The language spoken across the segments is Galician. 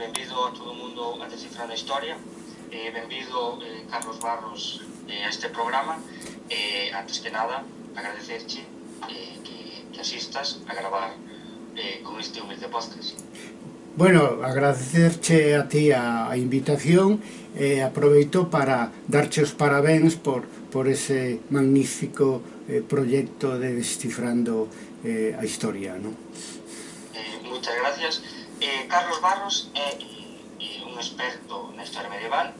Benvido a todo o mundo a Descifrando a Historia eh, Benvido, eh, Carlos Barros, eh, a este programa eh, Antes que nada, agradecerche eh, que, que asistas a gravar eh, con este humilde podcast Bueno, agradecerche a ti a, a invitación e eh, aproveito para darche os parabéns por, por ese magnífico eh, proyecto de Descifrando eh, a Historia, non? Eh, muchas gracias. Eh, Carlos Barros é eh, un experto na historia medieval,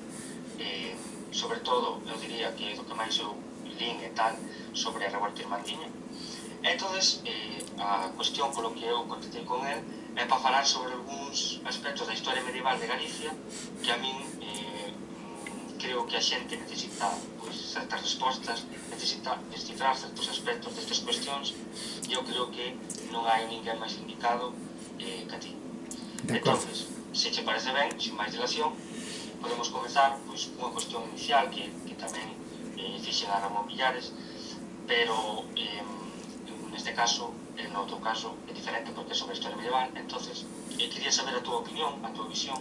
eh, sobre todo, eu diría que é do que máis eu lín e tal, sobre a revolta irmandiña. Entonces, eh, a cuestión polo que eu contestei con él é para falar sobre algúns aspectos da historia medieval de Galicia que a min eh, creo que a xente necesita pois, certas respostas, necesita descifrar certos aspectos destas cuestións e eu creo que non hai ninguén máis indicado eh, que a ti. Entonces, se che parece ben, sin máis dilación, podemos comenzar pois, unha cuestión inicial que, que tamén eh, fixen a Ramón Villares, pero eh, neste caso, en outro caso, é diferente porque é sobre a historia medieval. entonces eh, quería saber a túa opinión, a túa visión,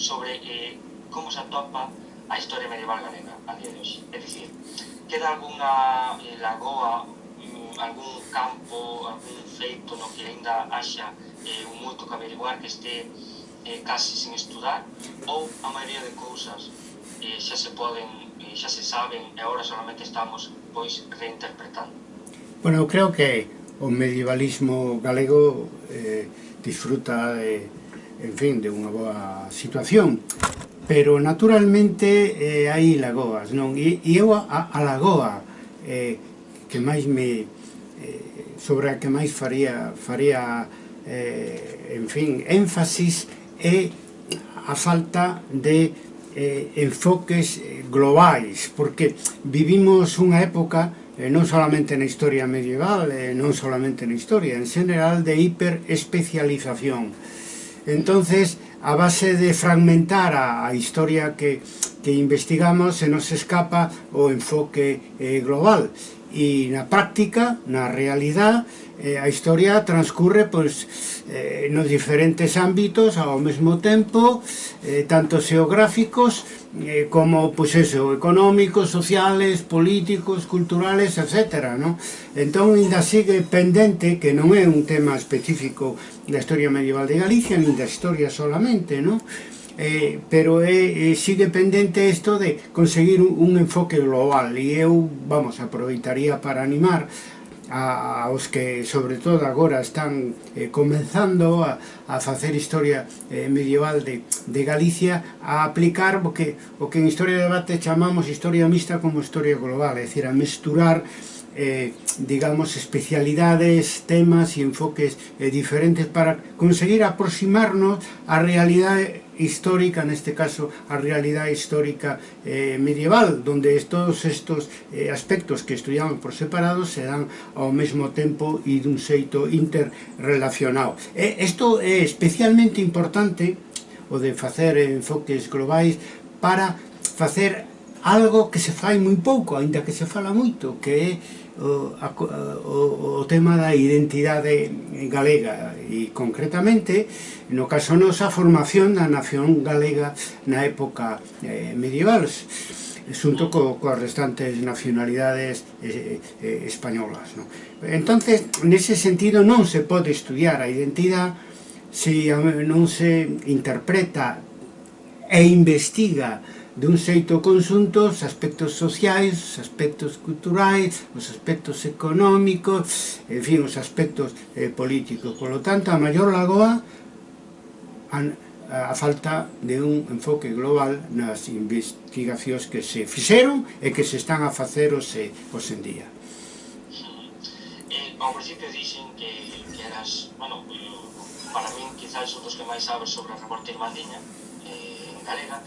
sobre eh, como se atopa a historia medieval galega a día de hoxe. É dicir, queda alguna eh, lagoa, mm, algún campo, algún feito no que ainda haxa eh, un moito que averiguar que este eh, casi sin estudar ou a maioría de cousas eh, xa se poden, eh, xa se saben e agora solamente estamos pois reinterpretando. Bueno, eu creo que o medievalismo galego eh, disfruta de, en fin, de unha boa situación pero naturalmente eh, hai lagoas non e, e eu a, a lagoa eh, que máis me eh, sobre a que máis faría faría eh, en fin, énfasis e a falta de eh, enfoques globais, porque vivimos unha época eh, non solamente na historia medieval, eh, non solamente na historia, en general de hiperespecialización. Entonces, a base de fragmentar a, a historia que que investigamos se nos escapa o enfoque eh, global e na práctica, na realidad, eh, a historia transcurre pois, eh, nos diferentes ámbitos ao mesmo tempo, eh, tanto xeográficos eh, como pois eso, económicos, sociales, políticos, culturales, etc. No? Entón, ainda sigue pendente, que non é un tema específico da historia medieval de Galicia, nin da historia solamente, non? eh, pero eh, eh sigue pendente isto de conseguir un, un enfoque global. E eu, vamos, aproveitaría para animar a, aos que sobre todo agora están eh, comenzando a, a facer historia eh, medieval de, de Galicia a aplicar o que, o que en Historia de Debate chamamos historia mixta como historia global, é dicir, a mesturar eh, digamos, especialidades, temas e enfoques eh, diferentes para conseguir aproximarnos á realidade histórica, neste caso a realidade histórica eh, medieval, donde todos estos eh, aspectos que estudiaban por separado se dan ao mesmo tempo e dun xeito interrelacionado. Isto eh, é especialmente importante o de facer enfoques globais para facer algo que se fai moi pouco, aínda que se fala moito, que é o, a, o, o tema da identidade galega e concretamente no caso nosa formación da nación galega na época eh, medieval xunto co, coas restantes nacionalidades eh, eh, españolas no? entonces nese sentido non se pode estudiar a identidade se non se interpreta e investiga dun xeito conxunto os aspectos sociais, os aspectos culturais, os aspectos económicos, en fin, os aspectos eh, políticos. Por lo tanto, a maior lagoa a, a falta de un enfoque global nas investigacións que se fixeron e que se están a facer hoxe, hoxe en día. Eh, ao principio dixen que, que eras, bueno, para min quizás un dos que máis sabes sobre a reporte irmandiña eh, en galega,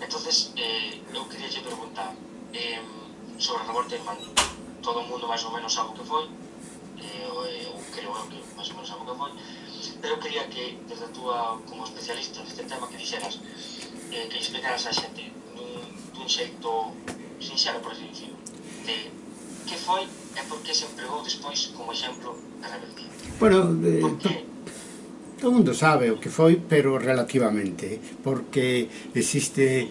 entonces eh, eu quería lle preguntar eh, sobre a revolta irmandí todo o mundo máis ou menos sabe o que foi eh, eu eh, creo eu que máis ou menos sabe o que foi pero eu quería que desde a túa como especialista neste tema que dixeras eh, que explicaras a xente dun, dun xeito sincero por así dicirlo de que foi e por que se empregou despois como exemplo de rebeldía bueno, de... Porque, todo mundo sabe o que foi, pero relativamente, porque existe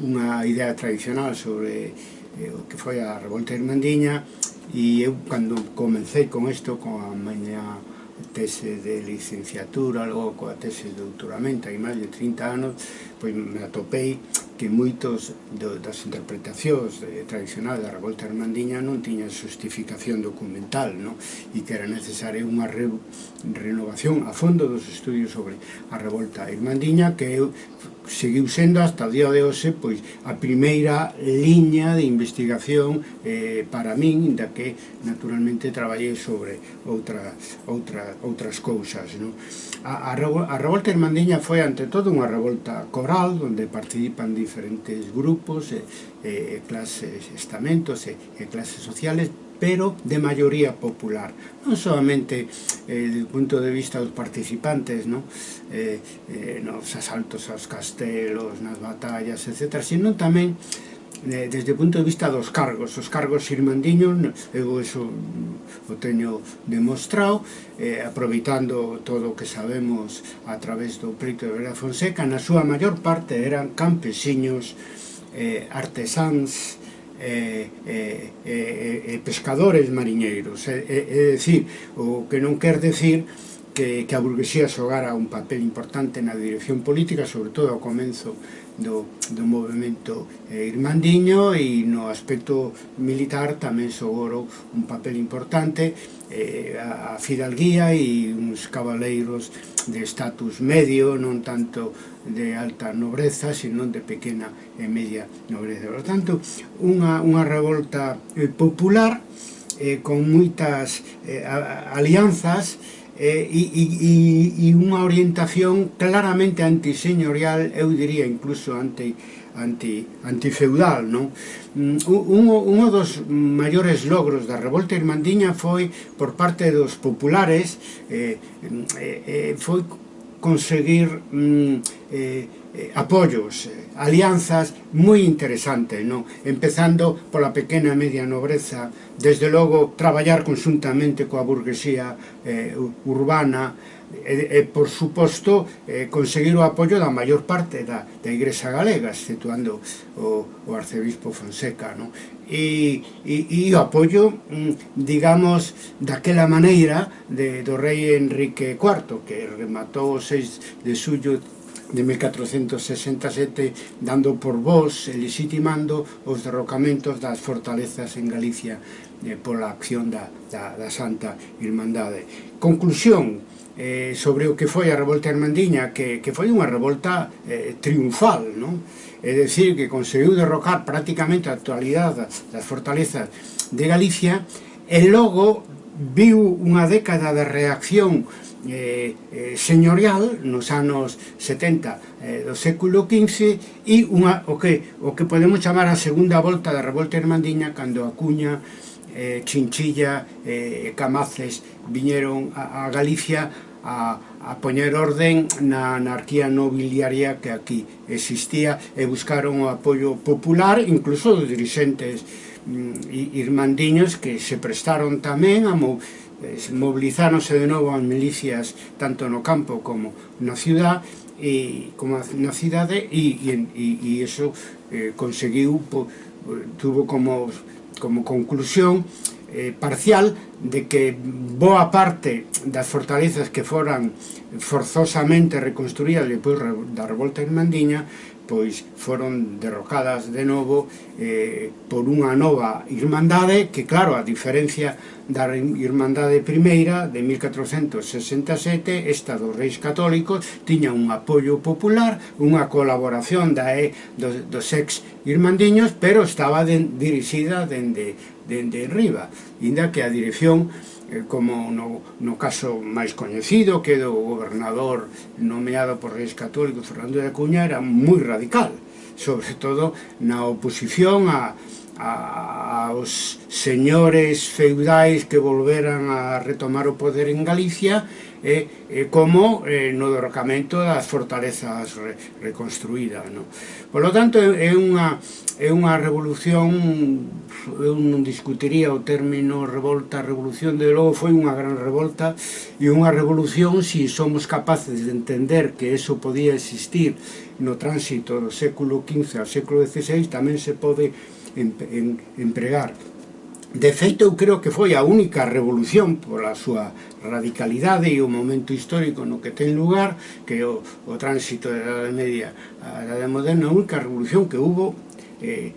unha idea tradicional sobre eh, o que foi a Revolta Irmandiña e eu cando comecei con isto, con a miña tese de licenciatura, logo coa tese de doutoramento, hai máis de 30 anos, pois me atopei que moitos do, das interpretacións eh, tradicionais da revolta hermandiña non tiñan justificación documental, non? E que era necesaria unha re, renovación a fondo dos estudios sobre a revolta irmandiña que eu seguiu sendo hasta o día de hoxe pois, a primeira liña de investigación eh, para min, da que naturalmente traballei sobre outra, outra, outras cousas. Non? A, a, a revolta irmandiña foi ante todo unha revolta coral, onde participan diferentes grupos, e, e clases, estamentos e, e clases sociales, pero de maioría popular. Non somente eh, do punto de vista dos participantes, no? Eh, eh, nos asaltos aos castelos, nas batallas, etc., sino tamén eh, desde o punto de vista dos cargos os cargos irmandiños eu eso o teño demostrado eh, aproveitando todo o que sabemos a través do preto de Vera Fonseca na súa maior parte eran campesiños eh, artesáns Eh, eh, eh, eh, pescadores mariñeiros. É, é, é dicir, o que non quer decir que, que a burguesía xogara un papel importante na dirección política, sobre todo ao comenzo do, do movimento irmandiño e no aspecto militar tamén sogoro un papel importante eh, a, a fidalguía e uns cabaleiros de estatus medio, non tanto de alta nobreza, senón de pequena e media nobreza. Por tanto, unha, unha revolta eh, popular eh, con moitas eh, alianzas eh, e, e, e unha orientación claramente antiseñorial, eu diría incluso anti, anti, antifeudal, non? Mm, un, un dos maiores logros da revolta irmandiña foi por parte dos populares eh, mm, eh, eh, foi conseguir mm, eh, apoios, eh, alianzas moi interesantes, non? empezando pola pequena e media nobreza, desde logo traballar conjuntamente coa burguesía eh, urbana, e, e por suposto eh, conseguir o apoio da maior parte da, da Igrexa Galega exceptuando o, o arcebispo Fonseca no? E, e, e o apoio mm, digamos daquela maneira de, do rei Enrique IV que rematou o 6 de xullo de 1467 dando por vos e legitimando os derrocamentos das fortalezas en Galicia eh, pola acción da, da, da Santa Irmandade. Conclusión, eh, sobre o que foi a revolta Irmandiña, que, que foi unha revolta eh, triunfal, non? É dicir, que conseguiu derrocar prácticamente a actualidade das fortalezas de Galicia e logo viu unha década de reacción eh, eh, señorial nos anos 70 eh, do século XV e unha, o, que, o que podemos chamar a segunda volta da revolta irmandiña cando Acuña eh, Chinchilla, eh, Camaces viñeron a, a Galicia a, a poñer orden na anarquía nobiliaria que aquí existía e buscaron o apoio popular, incluso dos dirixentes mm, irmandiños que se prestaron tamén a movilizáronse mobilizáronse de novo as milicias tanto no campo como na ciudad e como na cidade e, e, e, e iso eh, conseguiu po, tuvo como como conclusión eh, parcial de que boa parte das fortalezas que foran forzosamente reconstruídas depois da revolta irmandiña pois foron derrocadas de novo eh, por unha nova irmandade que claro, a diferencia da Irmandade Primeira de 1467, esta dos reis católicos, tiña un apoio popular, unha colaboración da e, dos, dos ex irmandiños, pero estaba de, dirixida dende, dende riba, inda que a dirección Eh, como no, no caso máis coñecido que do gobernador nomeado por reis católicos Fernando de Acuña era moi radical sobre todo na oposición a, aos señores feudais que volveran a retomar o poder en Galicia e, e como eh, no derrocamento das fortalezas re, reconstruídas. No? Por lo tanto, é unha, é unha revolución, eu non discutiría o término revolta, revolución, de logo foi unha gran revolta e unha revolución se si somos capaces de entender que eso podía existir no tránsito do século XV ao século XVI tamén se pode en, empregar. De feito, eu creo que foi a única revolución pola súa radicalidade e o momento histórico no que ten lugar que o, o tránsito da Edade Media a Edade Moderna, a única revolución que hubo eh,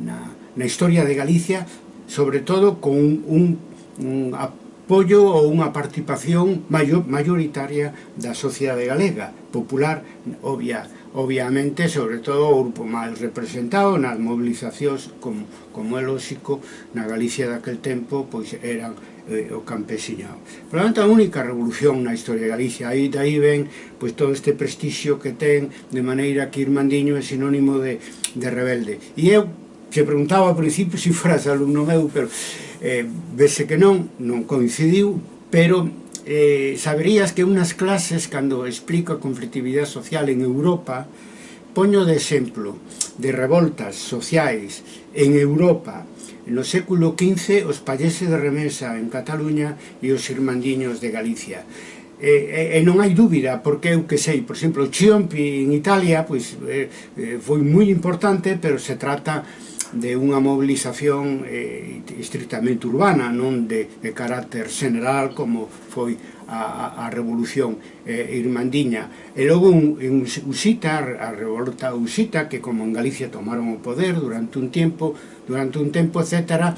na, na historia de Galicia, sobre todo con un, un apoio ou unha participación maior, maioritaria da sociedade galega, popular, obvia, obviamente, sobre todo o grupo máis representado nas movilizacións como, como é lógico na Galicia daquel tempo pois eran eh, o campesiñado por lo tanto a única revolución na historia de Galicia. Aí aí ven pois, todo este prestixio que ten de maneira que Irmandiño é sinónimo de, de rebelde. E eu se preguntaba ao principio se si foras alumno meu pero eh, vese que non, non coincidiu pero eh, saberías que unas clases, cando explico a conflitividade social en Europa, poño de exemplo de revoltas sociais en Europa no século XV os pallese de remesa en Cataluña e os irmandiños de Galicia. E, e, e non hai dúbida, porque eu que sei, por exemplo, Chiompi en Italia pois, eh, eh, foi moi importante, pero se trata de unha mobilización eh, estrictamente urbana, non de, de carácter general como foi a, a revolución eh, irmandiña. E logo un, un, Usita, a revolta usita, que como en Galicia tomaron o poder durante un tempo, durante un tempo, etc.,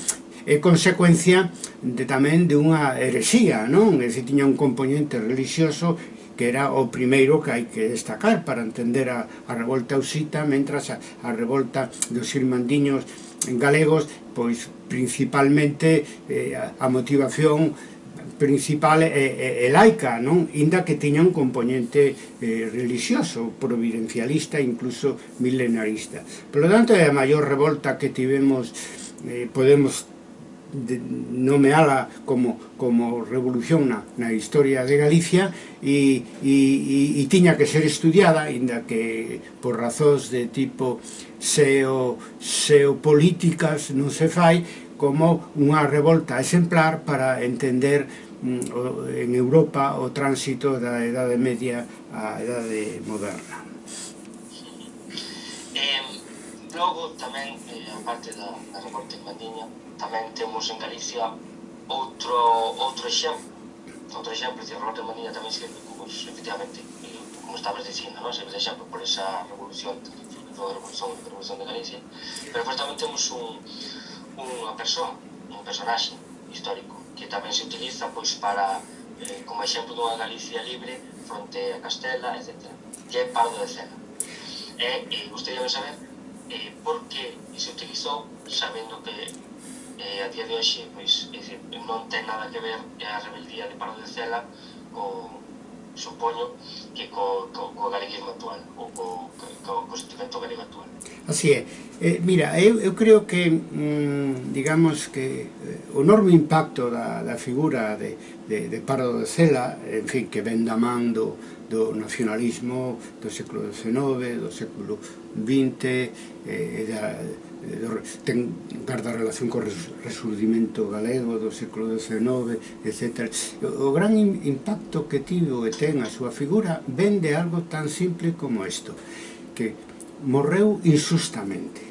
é consecuencia de, tamén de unha herexía, non? É dicir, tiña un componente religioso que era o primeiro que hai que destacar para entender a, a revolta usita, mentras a, a revolta dos irmandiños galegos, pois principalmente eh, a, motivación principal é, é, é laica, non? Inda que tiña un componente eh, religioso, providencialista, incluso milenarista. Por lo tanto, é a maior revolta que tivemos, eh, podemos de, nomeala como, como revolución na, na historia de Galicia e, e, e, e tiña que ser estudiada, inda que por razóns de tipo seo, seopolíticas non se fai, como unha revolta exemplar para entender mm, en Europa o tránsito da Edade Media á Edade Moderna. Eh, logo tamén, eh, a parte da, da revolta en Mandiña, Tamén temos en Galicia outro, outro exemplo, outro exemplo, de a Manía tamén sirve, como, efectivamente, como estabas dicindo, non? sirve de exemplo por esa revolución, a revolución, a revolución de Galicia, pero pois tamén temos un, unha persoa, un personaxe histórico, que tamén se utiliza pois para, eh, como exemplo dunha Galicia libre, fronte a Castela, etc. Que é Pardo de Cena. E, e gostaríamos saber eh, por que se utilizou sabendo que e a día de hoxe pois, decir, non ten nada que ver eh, a rebeldía de Pardo de Cela co, supoño que co, co, co galeguismo actual ou co, co, co, co sentimento galego actual. Así é. Eh, Mira, eu, eu creo que mm, digamos que eh, o enorme impacto da, da figura de, de, de Pardo de Cela en fin, que ven da man do, do nacionalismo do século XIX do século XX eh, da, ten garda relación co resurdimento galego do século XIX, etc. O gran impacto que tivo e ten a súa figura ven de algo tan simple como isto, que morreu insustamente.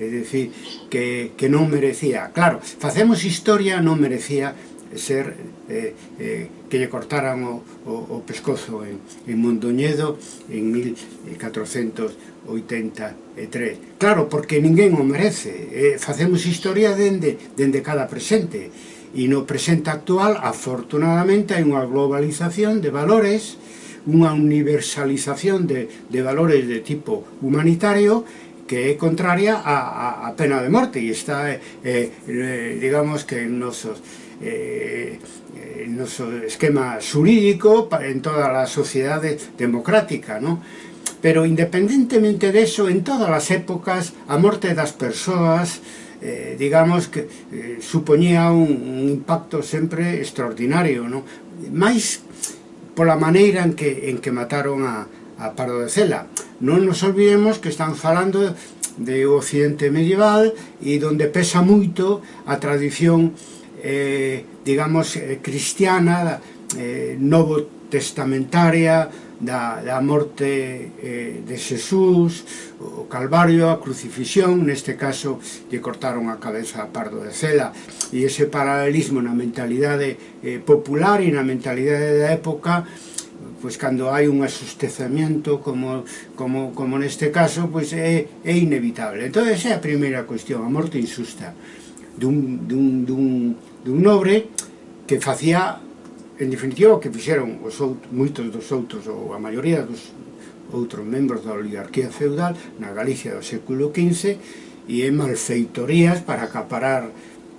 É dicir, que, que non merecía. Claro, facemos historia, non merecía ser eh, eh, que lle cortaran o, o, o pescozo en, en Mondoñedo en 1400 83. Claro, porque ninguén o merece. Eh, facemos historia dende, dende cada presente. E no presente actual, afortunadamente, hai unha globalización de valores, unha universalización de, de valores de tipo humanitario que é contraria a, a, a pena de morte e está, eh, eh, digamos que nosos eh, noso esquema xurídico en toda a sociedade democrática, non? pero independentemente de eso, en todas as épocas, a morte das persoas, eh, digamos que eh, supoñía un, un impacto sempre extraordinario, non? máis pola maneira en que, en que mataron a, a Pardo de Cela. Non nos olvidemos que están falando de Occidente medieval e donde pesa moito a tradición eh, digamos, eh, cristiana, eh, novo testamentaria, da, da morte eh, de Xesús, o Calvario, a crucifixión, neste caso lle cortaron a cabeza a Pardo de Cela, e ese paralelismo na mentalidade eh, popular e na mentalidade da época pois cando hai un asustezamiento como, como, como neste caso pois é, é inevitable. Entón esa é a primeira cuestión, a morte insusta dun, dun, dun, dun nobre que facía en definitiva, o que fixeron os outros, moitos dos outros, ou a maioría dos outros membros da oligarquía feudal na Galicia do século XV e en malfeitorías para acaparar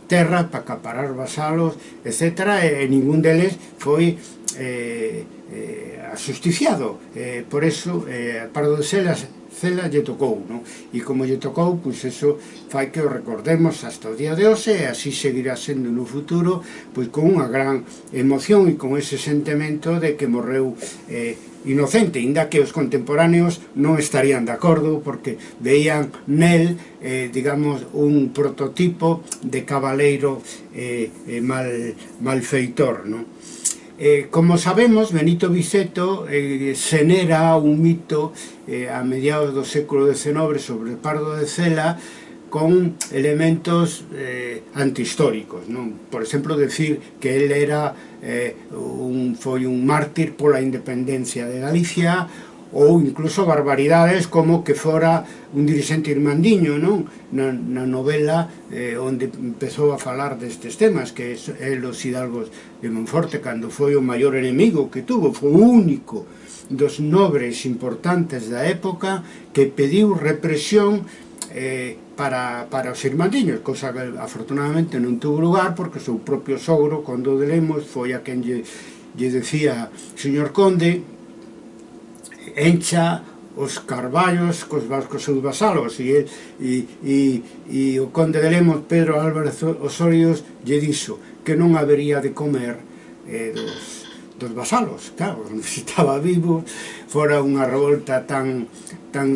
terra, para acaparar vasalos, etc. E, e ningún deles foi eh, eh, asusticiado. Eh, por eso, eh, para donde se Cela lle tocou, non? E como lle tocou, pois eso fai que o recordemos hasta o día de hoxe e así seguirá sendo no futuro, pois con unha gran emoción e con ese sentimento de que morreu eh, inocente, inda que os contemporáneos non estarían de acordo porque veían nel, eh, digamos, un prototipo de cabaleiro eh, eh, mal, malfeitor, non? Eh, como sabemos, Benito Biceto eh, xenera un mito eh, a mediados do século XIX sobre Pardo de Cela con elementos eh, antihistóricos, non? Por exemplo, decir que ele era eh, un, foi un mártir pola independencia de Galicia ou incluso barbaridades como que fora un dirixente irmandiño non? Na, na novela eh, onde empezou a falar destes temas que é Los Hidalgos de Monforte cando foi o maior enemigo que tuvo foi o único dos nobres importantes da época que pediu represión eh, para, para os irmandiños, cosa que afortunadamente non tuvo lugar porque o seu propio sogro, Condo de Lemos, foi a quen lle, lle decía, señor Conde, encha os carballos cos vascos seus vasalos e, e, e, e o conde de Lemos Pedro Álvarez Osorios lle dixo que non habería de comer eh, dos, dos vasalos claro, non estaba vivo fora unha revolta tan tan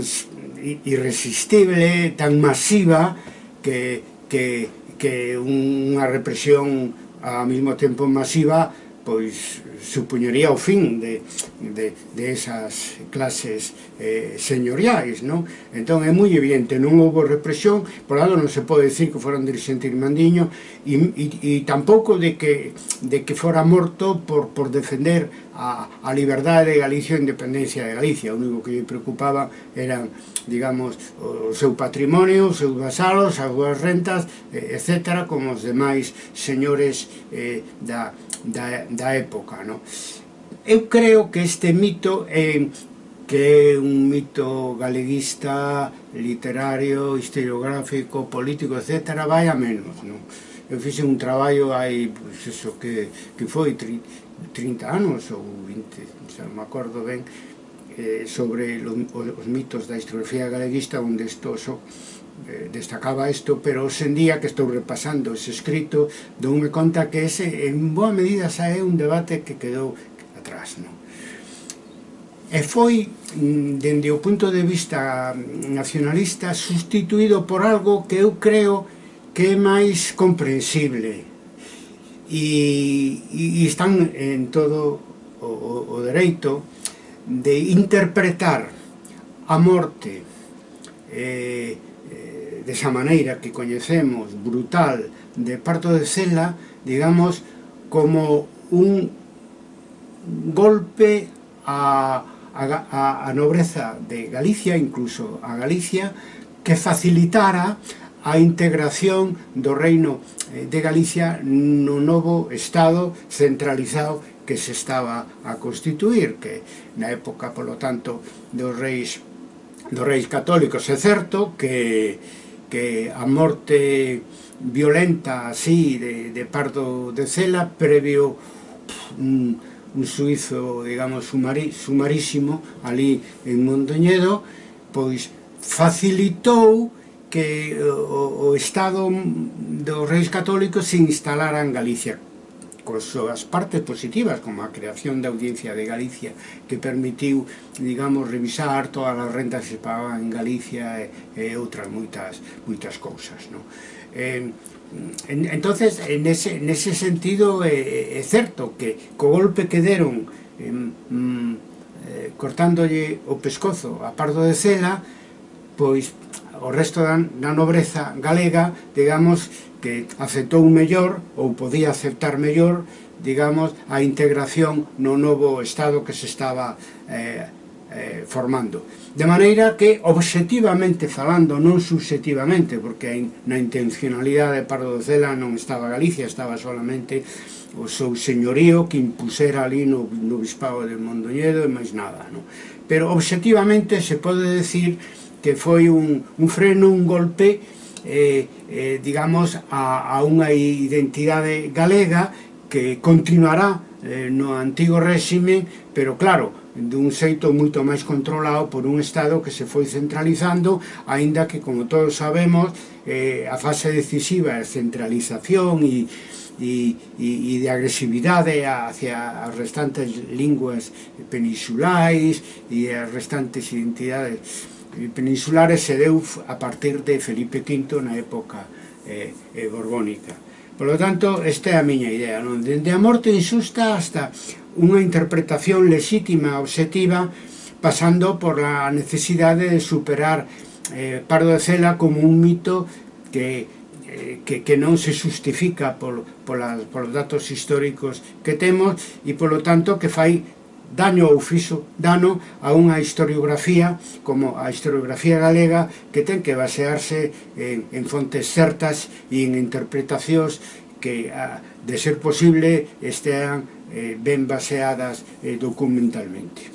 irresistible tan masiva que, que, que unha represión ao mesmo tempo masiva pois supuñería o fin de, de, de esas clases eh, señoriais, non? Entón é moi evidente, non houve represión, por lado non se pode decir que foran dirigente irmandiño e, e, e tampouco de que, de que fora morto por, por defender a, a liberdade de Galicia e a independencia de Galicia. O único que lle preocupaba eran, digamos, o seu patrimonio, os seus vasalos, as súas rentas, eh, etc., como os demais señores eh, da, da, da época, no? Eu creo que este mito é que é un mito galeguista, literario, historiográfico, político, etc., vai a menos, non? Eu fixe un traballo hai, pois, eso, que, que foi 30 anos ou 20, xa non me acordo ben, eh, sobre os mitos da historiografía galeguista onde estoso eh, destacaba isto, pero hoxendía que estou repasando ese escrito, doume conta que ese, en boa medida, xa é un debate que quedou atrás, non? E foi, mm, dende o punto de vista mm, nacionalista, sustituído por algo que eu creo que é máis comprensible e, e están en todo o, o, o dereito de interpretar a morte eh, desa maneira que coñecemos, brutal, de parto de cela, digamos, como un golpe a, a, a nobreza de Galicia, incluso a Galicia, que facilitara a integración do reino eh, de Galicia no novo Estado centralizado que se estaba a constituir, que na época, polo tanto, dos reis dos reis católicos. É certo que que a morte violenta así de, de Pardo de Cela previo un, un suizo, digamos, sumari, sumarísimo ali en Mondoñedo, pois facilitou que o, o Estado dos Reis Católicos se instalara en Galicia con súas partes positivas, como a creación da Audiencia de Galicia, que permitiu, digamos, revisar todas as rentas que se pagaban en Galicia e, e outras moitas, moitas cousas. Non? Eh, en, entonces, en ese, en ese sentido, eh, é certo que co golpe que deron eh, mm, eh, cortándolle o pescozo a Pardo de Cela, pois o resto da, da nobreza galega, digamos, que aceptou mellor ou podía aceptar mellor digamos, a integración no novo Estado que se estaba eh, eh, formando. De maneira que, objetivamente falando, non subjetivamente, porque na intencionalidade de Pardo de Cela non estaba Galicia, estaba solamente o seu señorío que impusera ali no, no Bispado de Mondoñedo e máis nada. Non? Pero, objetivamente, se pode decir que foi un, un freno, un golpe, eh, eh, digamos, a, a unha identidade galega que continuará eh, no antigo réxime, pero claro, dun xeito moito máis controlado por un Estado que se foi centralizando, aínda que, como todos sabemos, eh, a fase decisiva é centralización e, e, e de agresividade hacia as restantes linguas peninsulares e as restantes identidades peninsulares se deu a partir de Felipe V na época eh, eh, borbónica. Por lo tanto, esta é a miña idea, non? Dende a morte insusta hasta unha interpretación lexítima, objetiva, pasando por a necesidade de superar eh, Pardo de Cela como un mito que, eh, que, que non se justifica por, por, por os datos históricos que temos e, por lo tanto, que fai daño ou fixo dano a unha historiografía como a historiografía galega que ten que basearse en, en fontes certas e en interpretacións que, a, de ser posible, estean eh, ben baseadas eh, documentalmente.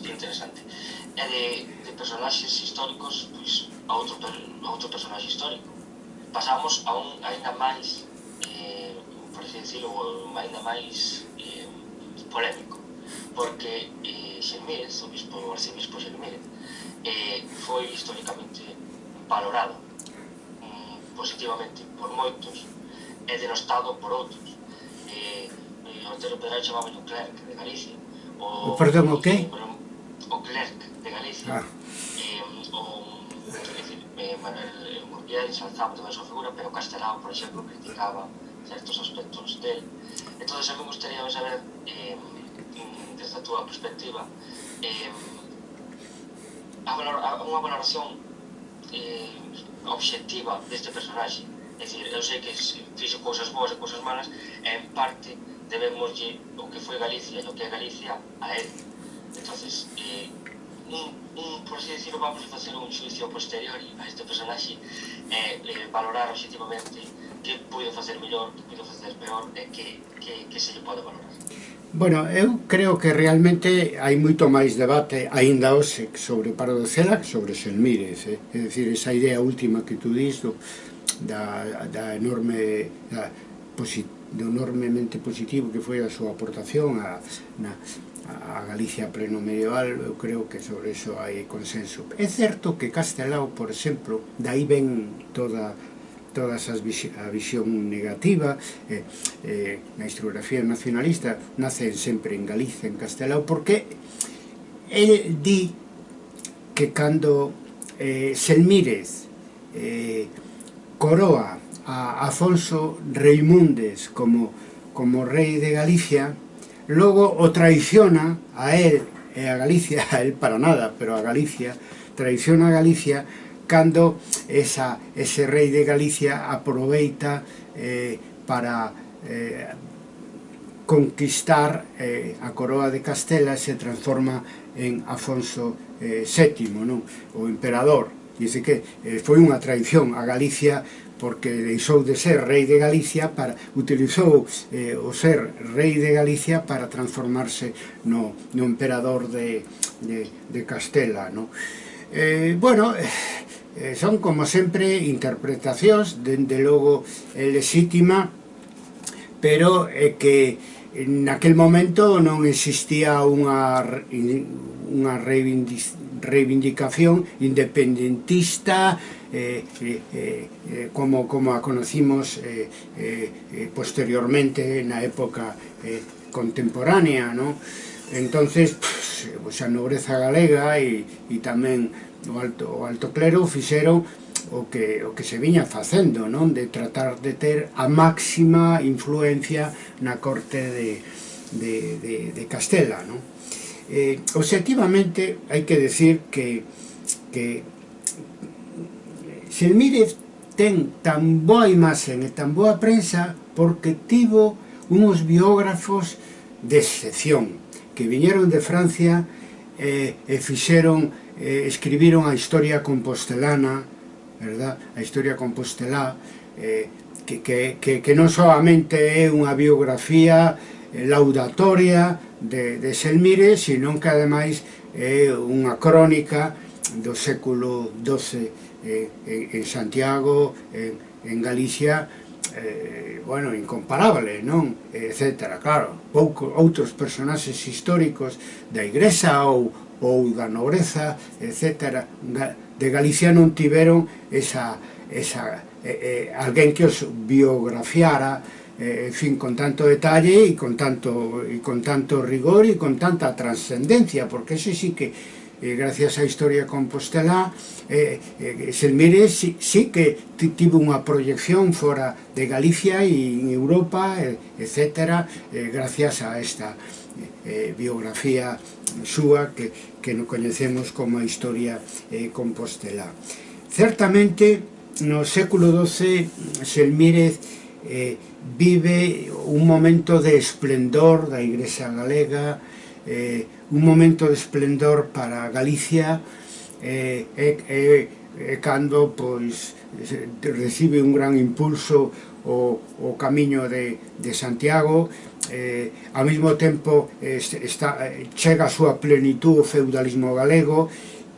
Interesante. E de, de personaxes históricos, pois, a outro, a outro personaxe histórico. Pasamos a un ainda máis, eh, por así decirlo, ainda máis eh, polémico porque eh, Semírez, o bispo, o arcebispo Semírez, eh, foi históricamente valorado mm, positivamente por moitos e denostado por outros. Eh, eh Otero Pedral chamaba o clerc de Galicia. O, Perdón, o que? O clerc de Galicia. Ah. Eh, o, decir, eh, Manuel eh, Murguía ensalzaba toda a súa figura, pero Castelao, por exemplo, criticaba certos aspectos del. Entón, a mí me gustaría saber eh, mm, desde a túa perspectiva. Eh, a, valor, a unha valoración eh, obxectiva deste personaxe. É dicir, eu sei que fixo cousas boas e cousas malas e en parte debemos o que foi Galicia e o que é Galicia a él entonces eh, un, un, por así decirlo, vamos a facer un xuicio posterior a este personaxe e eh, eh, valorar objetivamente que puido facer mellor, que puido facer peor e eh, que, que, que se lle pode valorar. Bueno, eu creo que realmente hai moito máis debate aínda hoxe sobre o paro do CELAC sobre os eh? é dicir, esa idea última que tú dís do, da, da enorme da, posit, do enormemente positivo que foi a súa aportación a, na, a Galicia pleno medieval, eu creo que sobre iso hai consenso. É certo que Castelao, por exemplo, dai ven toda todas as visi a visión negativa eh, eh, na historiografía nacionalista nacen sempre en Galicia, en Castelao porque el di que cando eh, Selmírez eh, coroa a Afonso Reimundes como, como rei de Galicia logo o traiciona a él e a Galicia, a él para nada, pero a Galicia traiciona a Galicia cando esa, ese rei de Galicia aproveita eh, para eh, conquistar eh, a coroa de Castela se transforma en Afonso eh, VII, non? o emperador. Dice que eh, foi unha traición a Galicia porque deixou de ser rei de Galicia para utilizou eh, o ser rei de Galicia para transformarse no, no emperador de, de, de Castela. No? Eh, bueno, eh, eh, son como sempre interpretacións dende logo eh, lexítima pero é eh, que naquel momento non existía unha unha reivindicación independentista eh eh, eh, eh, como, como a conocimos eh, eh, eh, posteriormente na época eh, contemporánea, ¿no? entonces pues, pues, a nobreza galega e, e tamén o alto, o alto clero fixeron o que, o que se viña facendo, non? De tratar de ter a máxima influencia na corte de, de, de, de Castela, non? Eh, objetivamente, hai que decir que, que Selmírez ten tan boa imaxen e tan boa prensa porque tivo unos biógrafos de excepción que viñeron de Francia eh, e fixeron eh, escribiron a historia compostelana, verdad? a historia compostelá, eh, que, que, que, que non solamente é unha biografía eh, laudatoria de, de Selmire, sino que ademais é unha crónica do século XII eh, en, Santiago, en, en Galicia, eh, bueno, incomparable, non? Etcétera, claro, pouco, outros personaxes históricos da Igresa ou, ou da nobreza, etc. De Galicia non tiveron esa, esa, eh, eh, alguén que os biografiara eh, en fin, con tanto detalle e con tanto, e con tanto rigor e con tanta trascendencia, porque ese sí que eh, gracias á historia compostelá, eh, eh, Selmire sí, sí que tivo unha proyección fora de Galicia e en Europa, eh, etc., eh, gracias a esta eh, biografía súa que, que no coñecemos como a historia eh, compostelá. Certamente, no século XII, Selmírez eh, vive un momento de esplendor da Igrexa Galega, eh, un momento de esplendor para Galicia, eh, e, eh, eh, cando pois, recibe un gran impulso o, o camiño de, de Santiago, eh, ao mesmo tempo eh, está, chega a súa plenitud o feudalismo galego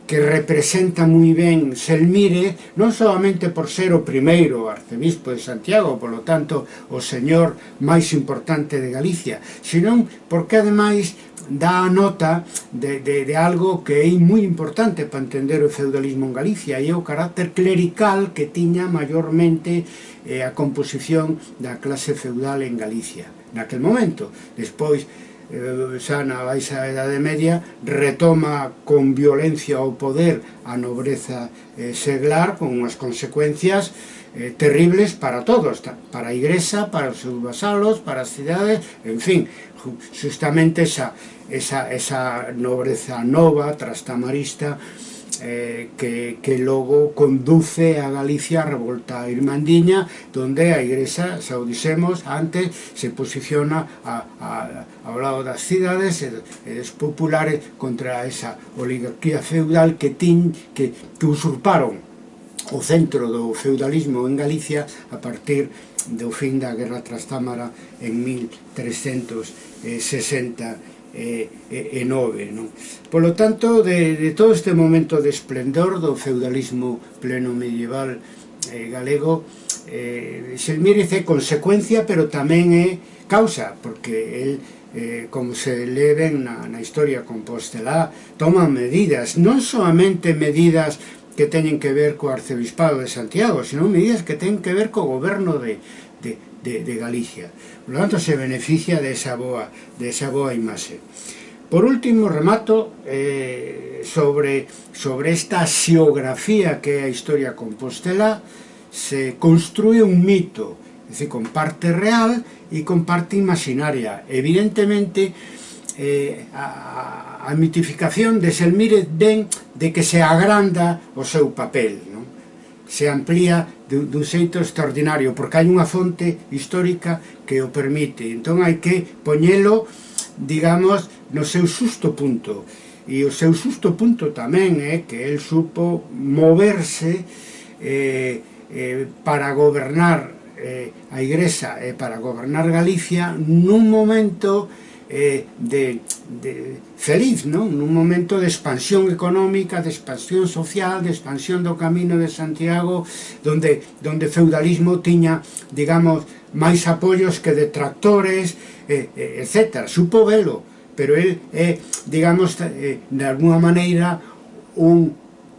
que representa moi ben Selmire, non solamente por ser o primeiro arcebispo de Santiago, polo tanto, o señor máis importante de Galicia, senón porque ademais dá nota de, de, de algo que é moi importante para entender o feudalismo en Galicia e o carácter clerical que tiña maiormente eh, a composición da clase feudal en Galicia naquel momento. Despois, eh, xa na baixa Edade Media, retoma con violencia o poder a nobreza eh, seglar con unhas consecuencias eh, terribles para todos, para a Igrexa, para os seus vasalos, para as cidades, en fin, justamente esa, esa, esa nobreza nova, trastamarista, eh, que, que logo conduce a Galicia a revolta irmandiña donde a igrexa, xa o dixemos antes, se posiciona a, a, ao lado das cidades e, e dos populares contra esa oligarquía feudal que tin que, que usurparon o centro do feudalismo en Galicia a partir do fin da Guerra Trastámara en 1360 e, e, e nove. Non? Polo tanto, de, de todo este momento de esplendor do feudalismo pleno medieval eh, galego, eh, Xelmírez é consecuencia, pero tamén é causa, porque el eh, como se leven na, na historia compostelá, toman medidas, non soamente medidas que teñen que ver co Arcebispado de Santiago, senón medidas que ten que ver co goberno de, de, de, de Galicia. Por lo tanto, se beneficia desa esa boa, desa esa boa imaxe. Por último, remato eh, sobre, sobre esta xeografía que é a historia compostela, se construe un mito, é dicir, con parte real e con parte imaginaria. Evidentemente, eh, a, a mitificación de Selmírez ven de que se agranda o seu papel, non? se amplía dun, dun xeito extraordinario, porque hai unha fonte histórica que o permite. Entón hai que poñelo, digamos, no seu susto punto. E o seu susto punto tamén é que el supo moverse eh, eh, para gobernar eh, a Igrexa e eh, para gobernar Galicia nun momento eh, de, de feliz, non? Nun momento de expansión económica, de expansión social, de expansión do Camino de Santiago, donde, donde feudalismo tiña, digamos, máis apoios que detractores, eh, eh, etc. Supo velo, pero él é, eh, digamos, eh, de alguna maneira, un,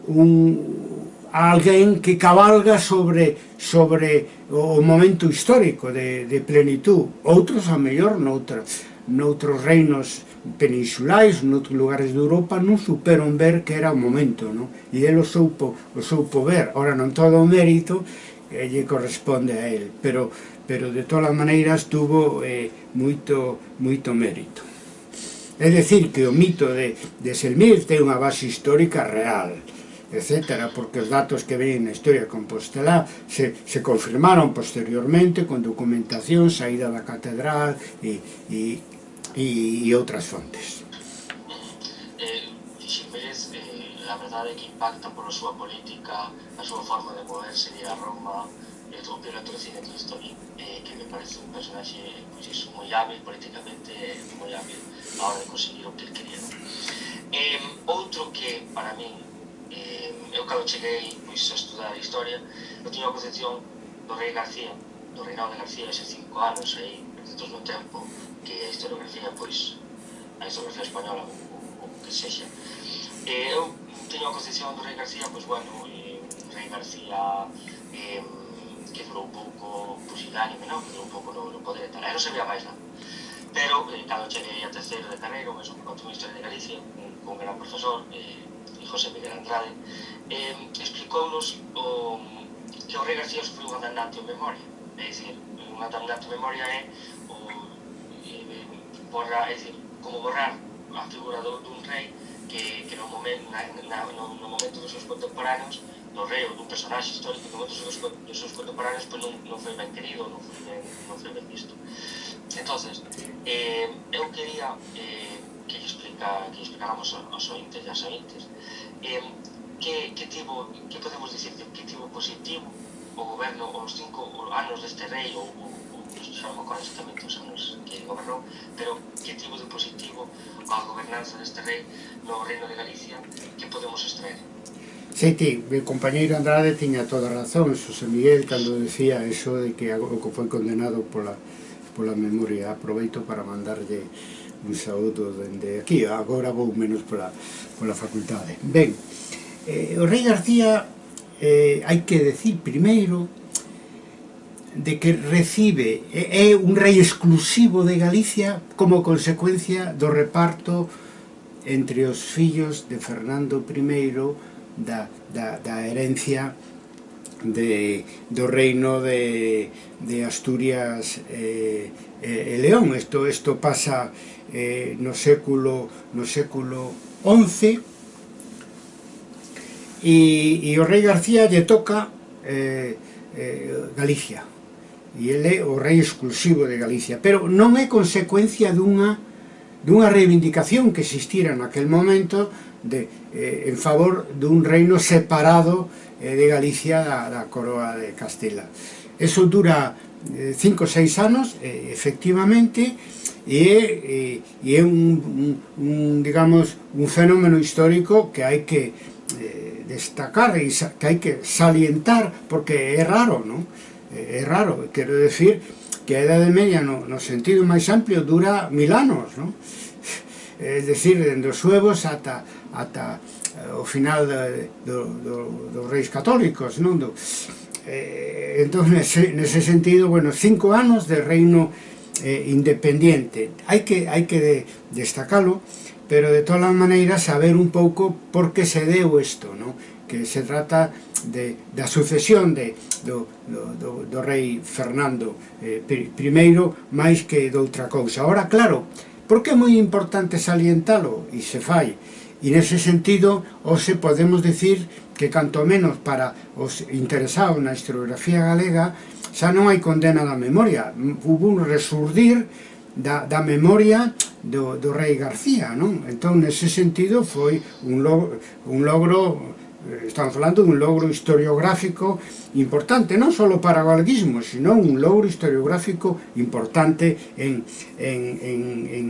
un alguén que cabalga sobre sobre o momento histórico de, de plenitud. Outros, a mellor, noutros noutros reinos peninsulais, noutros lugares de Europa, non superon ver que era o momento, non? E ele o soupo, o soupo ver, ora non todo o mérito, que lle corresponde a ele, pero, pero de todas maneiras tuvo eh, moito, moito mérito. É dicir que o mito de, de Selmir ten unha base histórica real, etc., porque os datos que ven na historia compostelá se, se confirmaron posteriormente con documentación, saída da catedral e, e e, e outras fontes. Eh, Ximénez, eh, a verdade é que impacta pola súa política, a súa forma de moverse, ir a Roma, eh, o de cine Tolstoy, eh, que me parece un personaxe pois, pues, moi hábil políticamente, moi hábil a hora de conseguir o que quería. Eh, outro que, para min, eh, eu cando cheguei pois, a estudar a historia, eu tiña a concepción do rei García, do reinado de García, hace cinco anos, aí, perdidos no tempo, que a historiografía, pois, a historiografía española, ou, o que sexa. E eu teño a concepción do Rei García, pois, bueno, eh, Rei García eh, que durou un pouco pois, pusilánime, non? que durou un pouco no, no poder e tal, aí non se vea máis nada. Pero, eh, cando cheguei a terceiro de carreira, mesmo que contou Historia de Galicia, un, un gran profesor, eh, José Miguel Andrade, eh, explicounos o, que o Rei García sufriu un atendante en memoria. É dicir, un atendante en memoria é borra, é dicir, como borrar a figura do, dun rei que, que no, momento, na, na, no, no momento dos seus contemporáneos do rei ou dun personaxe histórico que no momento dos seus, dos seus contemporáneos pois non, non foi ben querido, non foi ben, non foi ben visto. entonces eh, eu quería eh, que explica, que explicáramos aos ointes e as ointes eh, que, que tivo, que podemos dicir que, que tivo positivo o goberno os cinco anos deste rei ou, ou iso xa con os anos que gobernou, pero que tivo de positivo a gobernanza deste rei no reino de Galicia que podemos extraer? Sí, ti, mi compañeiro Andrade tiña toda a razón, Xosé Miguel, cando decía eso de que o que foi condenado pola, pola memoria. Aproveito para mandarlle un saúdo dende aquí, agora vou menos pola, pola facultade. Ben, eh, o rei García, eh, hai que decir primeiro de que recibe, é un rei exclusivo de Galicia como consecuencia do reparto entre os fillos de Fernando I da, da, da herencia de, do reino de, de Asturias eh, e, e León. Isto, isto pasa eh, no século no século XI e, e o rei García lle toca eh, eh, Galicia e ele é o rei exclusivo de Galicia. Pero non é consecuencia dunha dunha reivindicación que existira naquel momento de, eh, en favor dun reino separado eh, de Galicia da, da coroa de Castela. Eso dura 5 cinco ou 6 anos, eh, efectivamente, e e é un, un, un, digamos, un fenómeno histórico que hai que eh, destacar e que hai que salientar, porque é raro, non? é raro, quero decir que a Edade Media no, no sentido máis amplio dura mil anos, non? É dicir, dende os suevos ata, ata eh, o final de, do, do, dos reis católicos, non? Do, eh, entón, nese, nese sentido, bueno, cinco anos de reino eh, independiente. Hai que, hai que de, destacalo, pero de todas as maneiras saber un pouco por que se deu isto, non? que se trata de, da sucesión de, do, do, do, do rei Fernando eh, I máis que doutra cousa. Ora, claro, por que é moi importante salientalo e se fai. E nese sentido, hoxe podemos decir que canto menos para os interesados na historiografía galega xa non hai condena da memoria. Hubo un resurdir da, da memoria do, do rei García, non? Entón, nese sentido, foi un logro, un logro Eh, estamos falando dun logro historiográfico importante, non só para o galeguismo, sino un logro historiográfico importante en, en, en, en,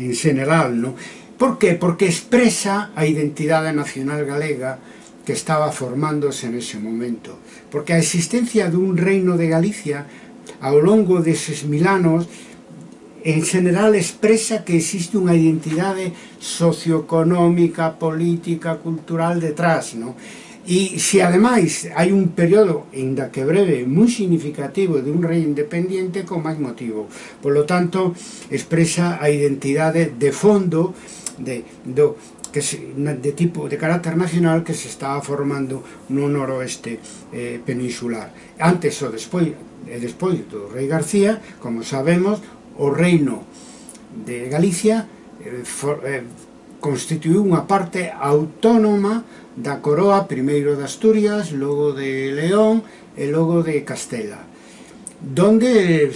en general. Non? Por que? Porque expresa a identidade nacional galega que estaba formándose nese momento. Porque a existencia dun reino de Galicia ao longo deses mil anos en general expresa que existe unha identidade socioeconómica, política, cultural detrás, non? E se ademais hai un período, ainda que breve, moi significativo de un rei independente con máis motivo. Por lo tanto, expresa a identidade de fondo de, do, que se, de tipo de carácter nacional que se estaba formando no noroeste eh, peninsular. Antes ou despois, e despois do rei García, como sabemos, o reino de Galicia eh, for, eh, constituiu unha parte autónoma da coroa, primeiro de Asturias, logo de León e logo de Castela donde eh,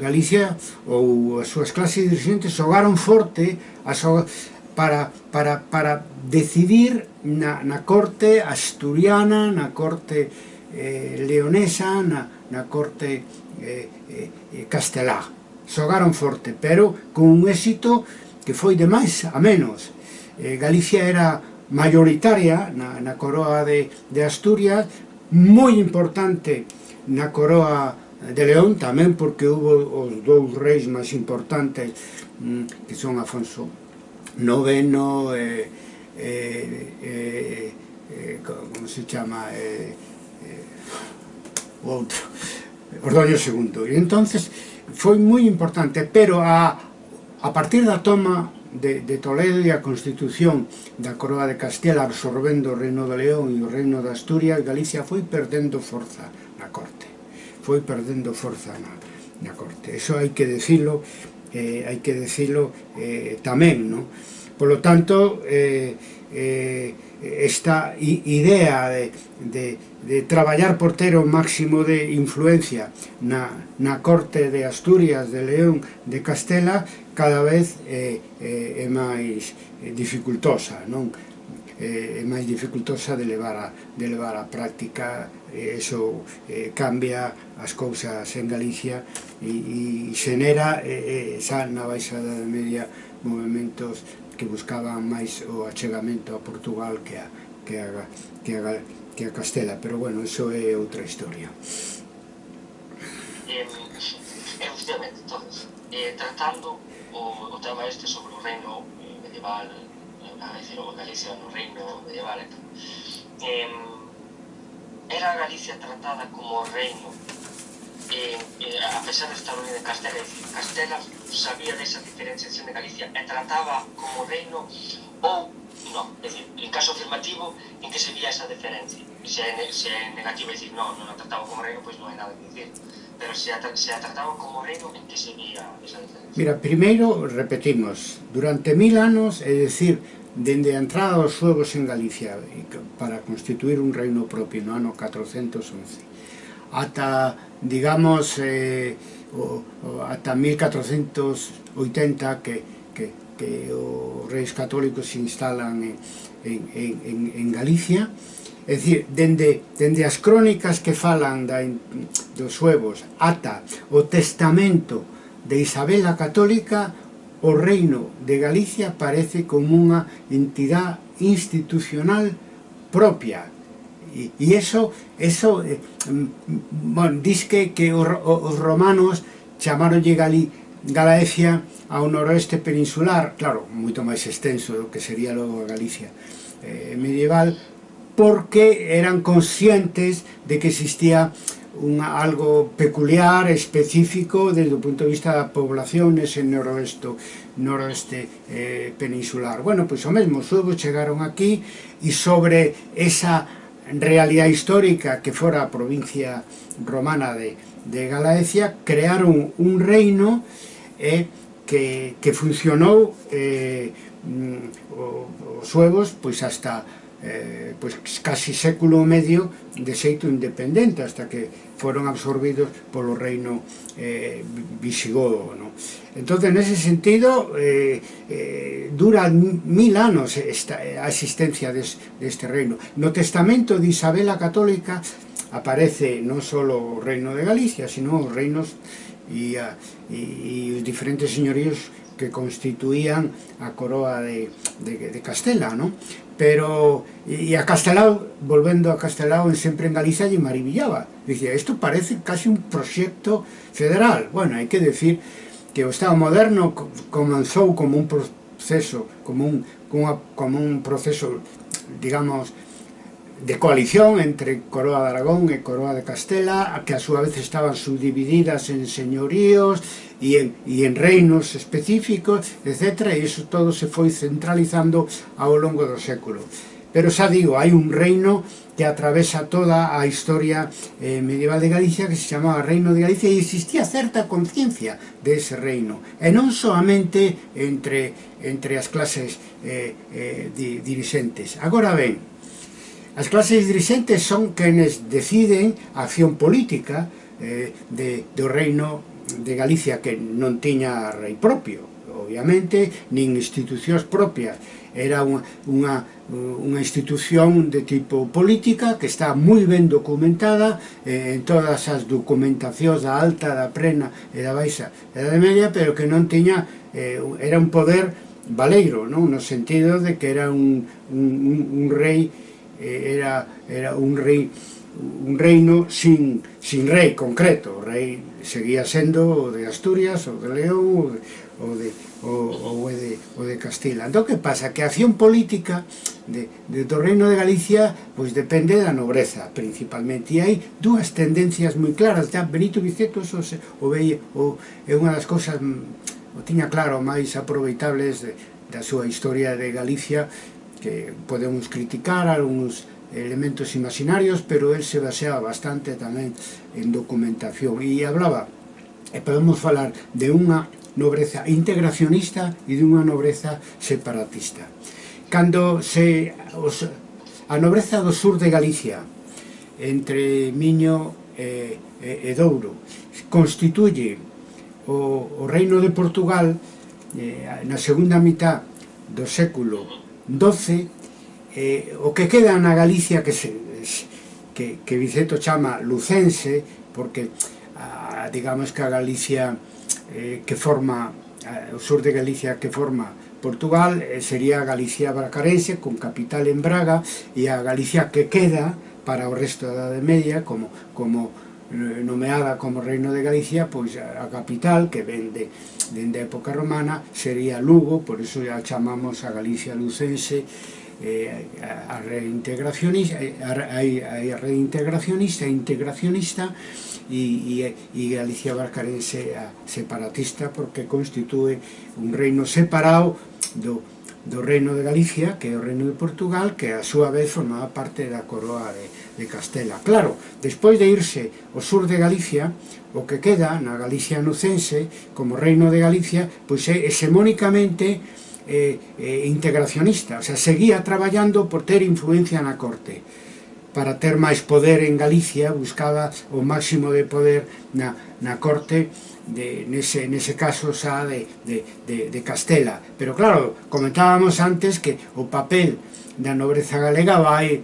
Galicia ou as súas clases dirigentes xogaron forte a para, para, para decidir na, na corte asturiana, na corte eh, leonesa, na, na corte eh, eh, eh castelá xogaron forte, pero con un éxito que foi de máis a menos. Eh, Galicia era maioritaria na, na coroa de, de Asturias, moi importante na coroa de León, tamén porque hubo os dous reis máis importantes mm, que son Afonso IX eh, eh, eh, eh, como se chama eh, eh, o outro Ordoño II. E entonces foi moi importante, pero a, a partir da toma de, de Toledo e a constitución da Coroa de Castela absorbendo o Reino de León e o Reino de Asturias, Galicia foi perdendo forza na corte. Foi perdendo forza na, na corte. Eso hai que decilo, eh, hai que decilo eh, tamén, non? Polo tanto, eh, eh, esta idea de, de de traballar por ter o máximo de influencia na, na corte de Asturias, de León, de Castela, cada vez é, é, é máis eh, dificultosa, non? é máis dificultosa de levar a, de levar a práctica e eso eh, cambia as cousas en Galicia e, e xenera eh, xa na baixada de media movimentos que buscaban máis o achegamento a Portugal que a, que a, que a, que a Castela, pero bueno, eso é outra historia. Eh, efectivamente, entonces, eh, tratando o, o tema este sobre o reino medieval, eh, Galicia, o Galicia no reino medieval, eh, era Galicia tratada como reino eh, eh, a pesar de estar unido de Castela, Castela sabía desa diferenciación de Galicia e trataba como reino ou non, é dicir, en caso afirmativo en que se vía esa diferencia. Se é, se é negativo, é dicir, non, non a trataba como reino pois non hai nada que dicir pero se a, se a trataba como reino en que se vía esa diferencia? Mira, primeiro repetimos durante mil anos, é dicir dende a entrada dos suevos en Galicia eh, para constituir un reino propio no ano 411 ata digamos, eh, o, o ata 1480 que, que, que os reis católicos se instalan en, en, en, en Galicia. É dicir, dende, dende as crónicas que falan da, dos suevos ata o testamento de Isabel a Católica, o reino de Galicia parece como unha entidade institucional propia, e, e eso, eso eh, mm, bon, disque que os, os romanos chamaronlle Galí, Galaecia ao noroeste peninsular, claro, moito máis extenso do que sería logo a Galicia eh, medieval, porque eran conscientes de que existía un, algo peculiar, específico, desde o punto de vista da población nese noroeste, noroeste eh, peninsular. Bueno, pois o mesmo, os chegaron aquí e sobre esa realidade histórica que fora a provincia romana de, de Galaecia, crearon un reino eh, que, que funcionou eh, mm, os suevos pois hasta eh, pois casi século medio de xeito independente hasta que foron absorbidos polo reino eh, visigodo no? entón nese sentido eh, eh, dura mil anos esta, a existencia des, deste reino no testamento de Isabela Católica aparece non só o reino de Galicia sino os reinos e a, e, e os diferentes señoríos que constituían a coroa de, de, de Castela, non? Pero, e a Castelao, volvendo a Castelao, sempre en Galiza, lle marivillaba. Dicía, isto parece casi un proxecto federal. Bueno, hai que decir que o Estado moderno comenzou como un proceso, como un, como, como un proceso, digamos, de coalición entre Coroa de Aragón e Coroa de Castela, que a súa vez estaban subdivididas en señoríos e en, e en reinos específicos, etc. E iso todo se foi centralizando ao longo do século. Pero xa digo, hai un reino que atravesa toda a historia eh, medieval de Galicia que se chamaba Reino de Galicia e existía certa conciencia de ese reino e non soamente entre, entre as clases eh, eh, di, agora ben, As clases dirixentes son quenes deciden a acción política eh, de, do reino de Galicia que non tiña rei propio, obviamente, nin institucións propias. Era unha, unha, unha institución de tipo política que está moi ben documentada eh, en todas as documentacións da alta, da plena e da baixa e da media, pero que non tiña, eh, era un poder valeiro, non? no sentido de que era un, un, un, un rei Eh, era, era un rei un reino sin, sin rei concreto, o rei seguía sendo o de Asturias, o de León, o de, o, o, o de, o de Castila. Entón, que pasa? Que a acción política de, de, do reino de Galicia pois depende da nobreza, principalmente. E hai dúas tendencias moi claras. Ya Benito Viceto eso se, o veía, o, é unha das cousas mm, o tiña claro máis aproveitables de, da súa historia de Galicia que podemos criticar algúns elementos imaginarios, pero el se baseaba bastante tamén en documentación e hablaba, e podemos falar de unha nobreza integracionista e de unha nobreza separatista. Cando se os, a nobreza do sur de Galicia, entre Miño e, e, e Douro, constituye o, o reino de Portugal eh, na segunda mitad do século 12, eh, o que queda na Galicia que se que, que Viceto chama lucense, porque ah, digamos que a Galicia eh, que forma eh, o sur de Galicia que forma Portugal eh, sería a Galicia bracarense con capital en Braga e a Galicia que queda para o resto da Edade Media como como Eh, nomeada como Reino de Galicia, pois a capital que vende dende a época romana sería Lugo, por iso a chamamos a Galicia lucense eh, a, reintegracionista, a, eh, a, a reintegracionista, e integracionista e, e, e Galicia Barcarense a separatista porque constitúe un reino separado do, do reino de Galicia, que é o reino de Portugal, que a súa vez formaba parte da coroa de, de Castela. Claro, despois de irse ao sur de Galicia, o que queda na Galicia nucense como reino de Galicia, pois é hexemónicamente eh, eh, integracionista, o sea, seguía traballando por ter influencia na corte para ter máis poder en Galicia, buscaba o máximo de poder na, na corte, de, nese, nese caso xa de, de, de, de Castela. Pero claro, comentábamos antes que o papel da nobreza galega vai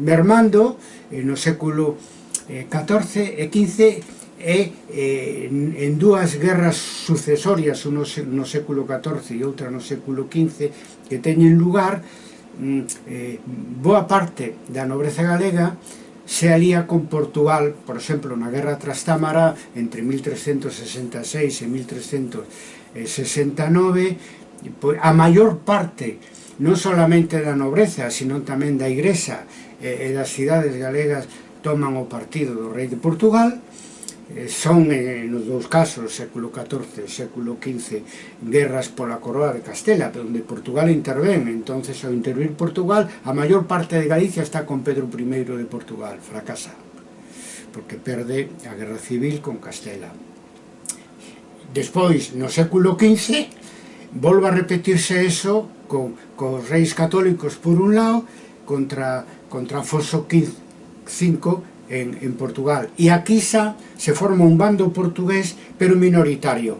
mermando eh, no século XIV eh, e XV e eh, en dúas guerras sucesorias, unha no século XIV e outra no século XV, que teñen lugar, mm, eh, boa parte da nobreza galega se alía con Portugal, por exemplo, na Guerra Trastámara entre 1366 e 1369, a maior parte non solamente da nobreza, sino tamén da igresa e, das cidades galegas toman o partido do rei de Portugal, son nos dous casos, século XIV e século XV, guerras pola coroa de Castela, onde Portugal intervén, entonces ao intervir Portugal, a maior parte de Galicia está con Pedro I de Portugal, fracasa, porque perde a guerra civil con Castela. Despois, no século XV, volve a repetirse eso co, os reis católicos por un lado contra, contra Afonso V en, en Portugal. E aquí xa se forma un bando portugués, pero minoritario,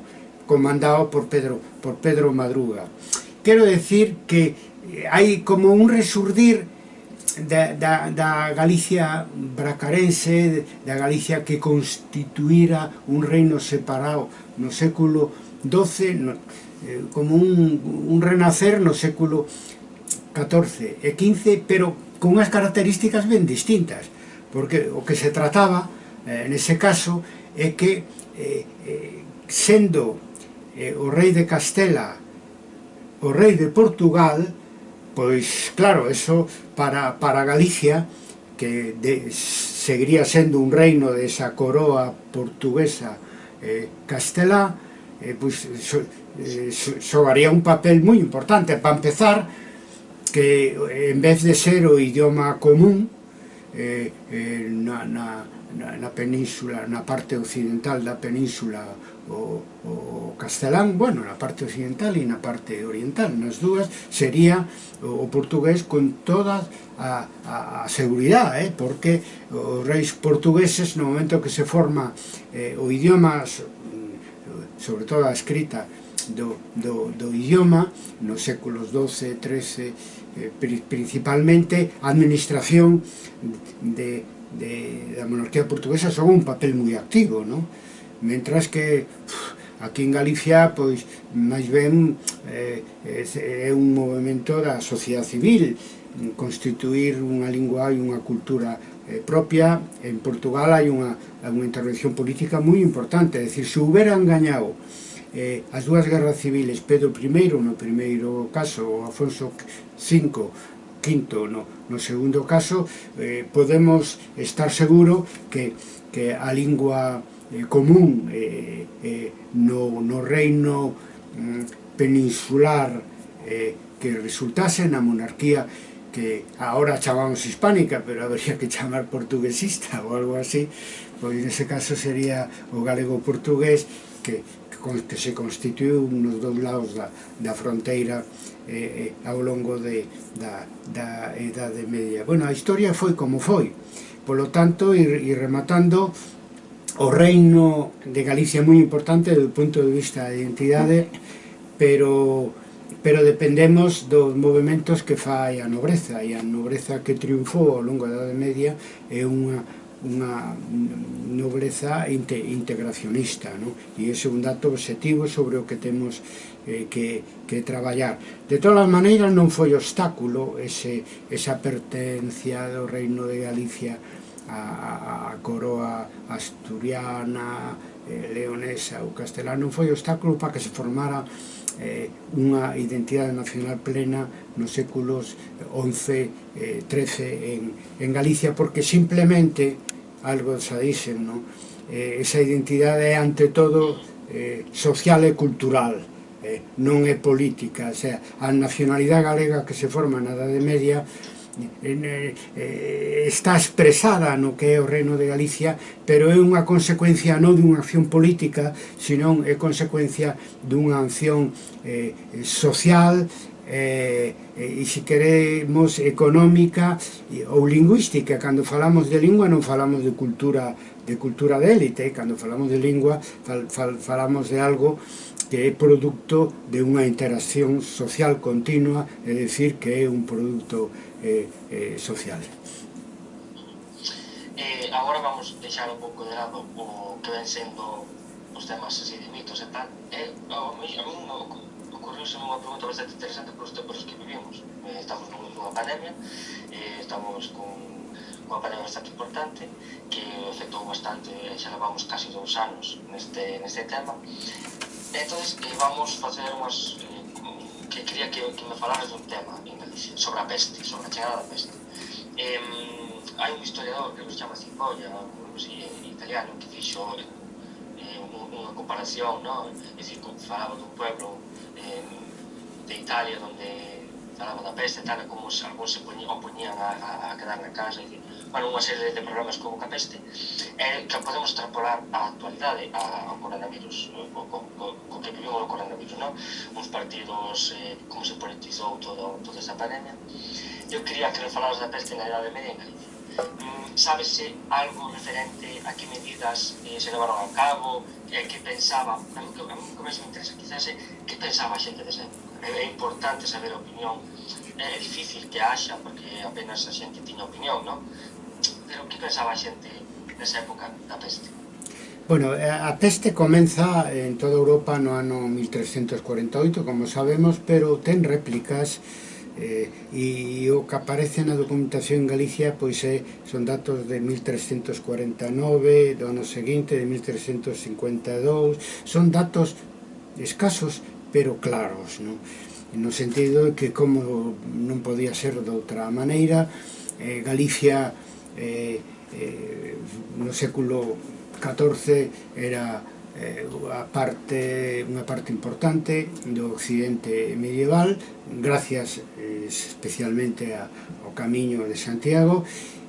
comandado por Pedro, por Pedro Madruga. Quero decir que hai como un resurdir da, da, da Galicia bracarense, da Galicia que constituíra un reino separado no século XII, no, eh, como un, un renacer no século XIV e XV, pero con unhas características ben distintas, porque o que se trataba, eh, nese caso, é que, eh, eh, sendo eh, o rei de Castela o rei de Portugal, pois, claro, eso para, para Galicia, que de, seguiría sendo un reino desa coroa portuguesa eh, castelá, eh, pois, so, eh, xogaría un papel moi importante para empezar que eh, en vez de ser o idioma común eh, eh, na, na, na, na península na parte occidental da península o, o castelán bueno, na parte occidental e na parte oriental nas dúas sería o, o portugués con toda a, a, a seguridade, eh? porque os reis portugueses no momento que se forma eh, o idioma sobre todo a escrita do, do, do idioma nos séculos XII, XIII eh, principalmente a administración de, de, da monarquía portuguesa son un papel moi activo non? mentras que aquí en Galicia pois máis ben eh, é un movimento da sociedade civil constituir unha lingua e unha cultura eh, propia en Portugal hai unha, unha intervención política moi importante, é dicir, se hubera engañado eh, as dúas guerras civiles Pedro I no primeiro caso Afonso V quinto no, no segundo caso eh, podemos estar seguro que, que a lingua eh, común eh, eh, no, no reino mm, peninsular eh, que resultase na monarquía que ahora chamamos hispánica, pero habría que chamar portuguesista ou algo así, pois nese caso sería o galego portugués que que se constituiu nos dos lados da, da fronteira eh, eh, ao longo de, da, da Edade Media. Bueno, a historia foi como foi. Polo tanto, e, e rematando, o reino de Galicia é moi importante do punto de vista da identidade, pero pero dependemos dos movimentos que fai a nobreza e a nobreza que triunfou ao longo da Edade Media é unha, unha nobreza inte, integracionista non? e ese é un dato objetivo sobre o que temos eh, que, que traballar de todas as maneiras non foi obstáculo ese, esa pertencia do reino de Galicia a, a, a coroa asturiana eh, leonesa ou castelana non foi obstáculo para que se formara eh, unha identidade nacional plena nos séculos XI, eh, XIII en, en Galicia, porque simplemente algo xa dixen, non? Eh, esa identidade é ante todo eh, social e cultural, eh, non é política, o sea, a nacionalidade galega que se forma na Edade Media eh, eh, está expresada no que é o reino de Galicia pero é unha consecuencia non dunha acción política, senón é consecuencia dunha acción eh, social eh, eh e se queremos económica ou lingüística. Cando falamos de lingua non falamos de cultura de cultura de élite. Cando falamos de lingua fal, fal, falamos de algo que é produto de unha interacción social continua é dicir que é un produto eh, eh, social. Eh, agora vamos deixar un pouco de lado o que ven sendo os temas así de mitos e tal. Eh, a mí, a mí, ocurrióse unha pregunta bastante interesante por os tempos que vivimos. Eh, estamos nunha pandemia, eh, estamos con unha pandemia bastante importante que afectou bastante, xa levamos casi dous anos neste, neste tema. Entón, eh, vamos facer unhas... Eh, que quería que, que me falaras dun tema en Galicia, sobre a peste, sobre a chegada da peste. Eh, hai un historiador que se chama Cipolla, en italiano, que fixo eh, unha comparación, no? é dicir, falaba dun pueblo de, Italia onde falaba da peste, tal como se, algúns se poñían, o poñían a, a, a quedar na casa, e, bueno, unha serie de problemas como a peste, eh, que podemos extrapolar a actualidade a, ao coronavirus, o, o, o, o que vivimos o coronavirus, non? Uns partidos, eh, como se politizou todo, toda esa pandemia. Eu quería que non falabas da peste na Idade Media en Galicia. Mm, sábese eh, algo referente a que medidas eh, se levaron a cabo, eh, que pensaba, a mí, a mí me interesa quizás eh, que pensaba a xente desa época. É importante saber a opinión, é difícil que haxa, porque apenas a xente tiña opinión, non? Pero que pensaba a xente nesa época da peste? Bueno, eh, a peste comeza en toda Europa no ano 1348, como sabemos, pero ten réplicas Eh, e o que aparece na documentación en Galicia pois é, son datos de 1349, do ano seguinte de 1352, son datos escasos pero claros, non? no sentido de que como non podía ser de outra maneira, eh, Galicia eh, eh, no século XIV era eh, a parte, unha parte importante do occidente medieval gracias eh, especialmente a, ao camiño de Santiago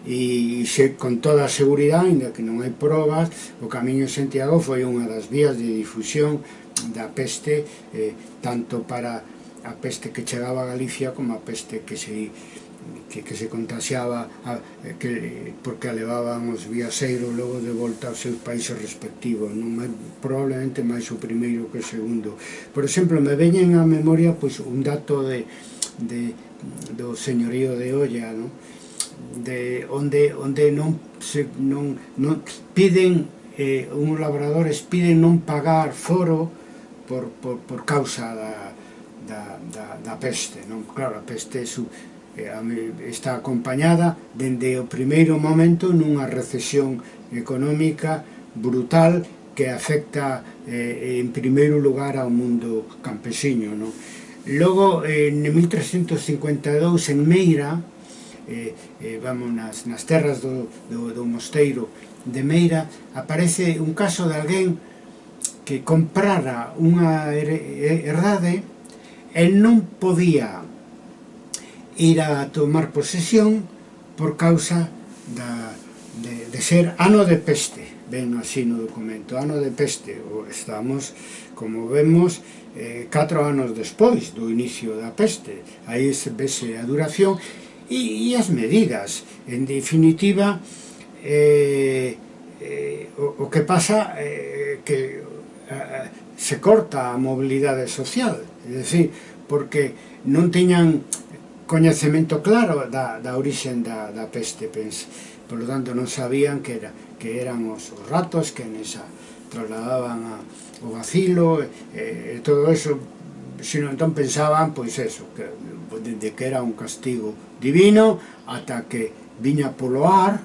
e xe, con toda a seguridade, ainda que non hai probas, o Camiño de Santiago foi unha das vías de difusión da peste, eh, tanto para a peste que chegaba a Galicia como a peste que se que, que se contagiaba a, eh, que, porque levaban os viaxeiros logo de volta aos seus países respectivos non máis, probablemente máis o primeiro que o segundo por exemplo, me veñen á memoria pois, un dato de, de, do señorío de Olla non? de onde, onde non, se, non, non piden eh, uns labradores piden non pagar foro por, por, por causa da, da, da, da peste non? claro, a peste é Eh, está acompañada dende o primeiro momento nunha recesión económica brutal que afecta eh, en primeiro lugar ao mundo campesiño. No? Logo, eh, en 1352, en Meira, eh, eh, vamos nas, nas terras do, do, do mosteiro de Meira, aparece un caso de alguén que comprara unha herdade e non podía ira a tomar posesión por causa da, de, de ser ano de peste. Ven así no documento, ano de peste, estamos, como vemos, eh, catro anos despois do inicio da peste, aí se vese a duración, e, e as medidas, en definitiva, eh, eh, o, o que pasa eh, que eh, se corta a mobilidade social, é dicir, porque non teñan coñecemento claro da, da orixen da, da peste, pens, polo tanto non sabían que, era, que eran os, os ratos que nesa trasladaban a, o vacilo e, e todo eso sino entón pensaban pois eso que, de que era un castigo divino ata que viña polo ar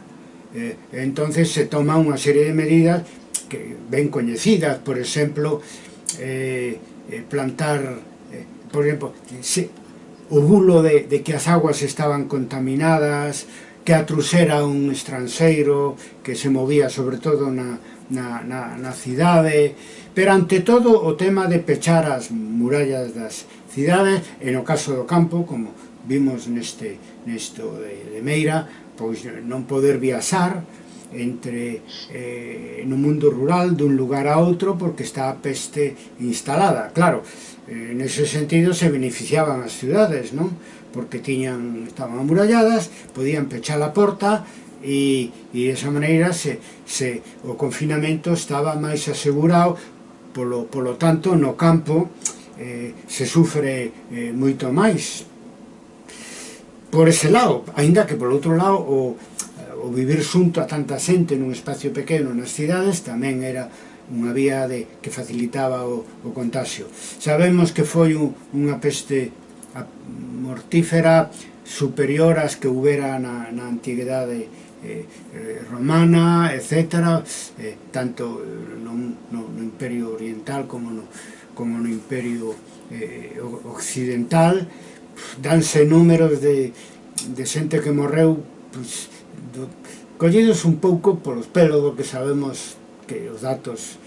eh, entonces se toma unha serie de medidas que ben coñecidas por exemplo eh, eh plantar eh, por exemplo se, o bulo de, de que as aguas estaban contaminadas, que a trusera un estranxeiro que se movía sobre todo na, na, na, na cidade, pero ante todo o tema de pechar as murallas das cidades, e no caso do campo, como vimos neste nesto de, de Meira, pois non poder viaxar entre eh, no mundo rural dun lugar a outro porque está a peste instalada. Claro, Eh, en ese sentido se beneficiaban as ciudades, non? Porque tiñan, estaban amuralladas, podían pechar a porta e, e esa maneira se, se, o confinamento estaba máis asegurado, polo, polo tanto no campo eh, se sufre eh, moito máis. Por ese lado, aínda que por outro lado o, o vivir xunto a tanta xente nun espacio pequeno nas cidades tamén era unha vía de, que facilitaba o, o contagio. Sabemos que foi un, unha peste mortífera superior ás que houbera na, na antiguidade eh, romana, etc., eh, tanto no, no, no imperio oriental como no, como no imperio eh, occidental, danse números de, de xente que morreu pues, do, collidos un pouco polos pelos do que sabemos que os datos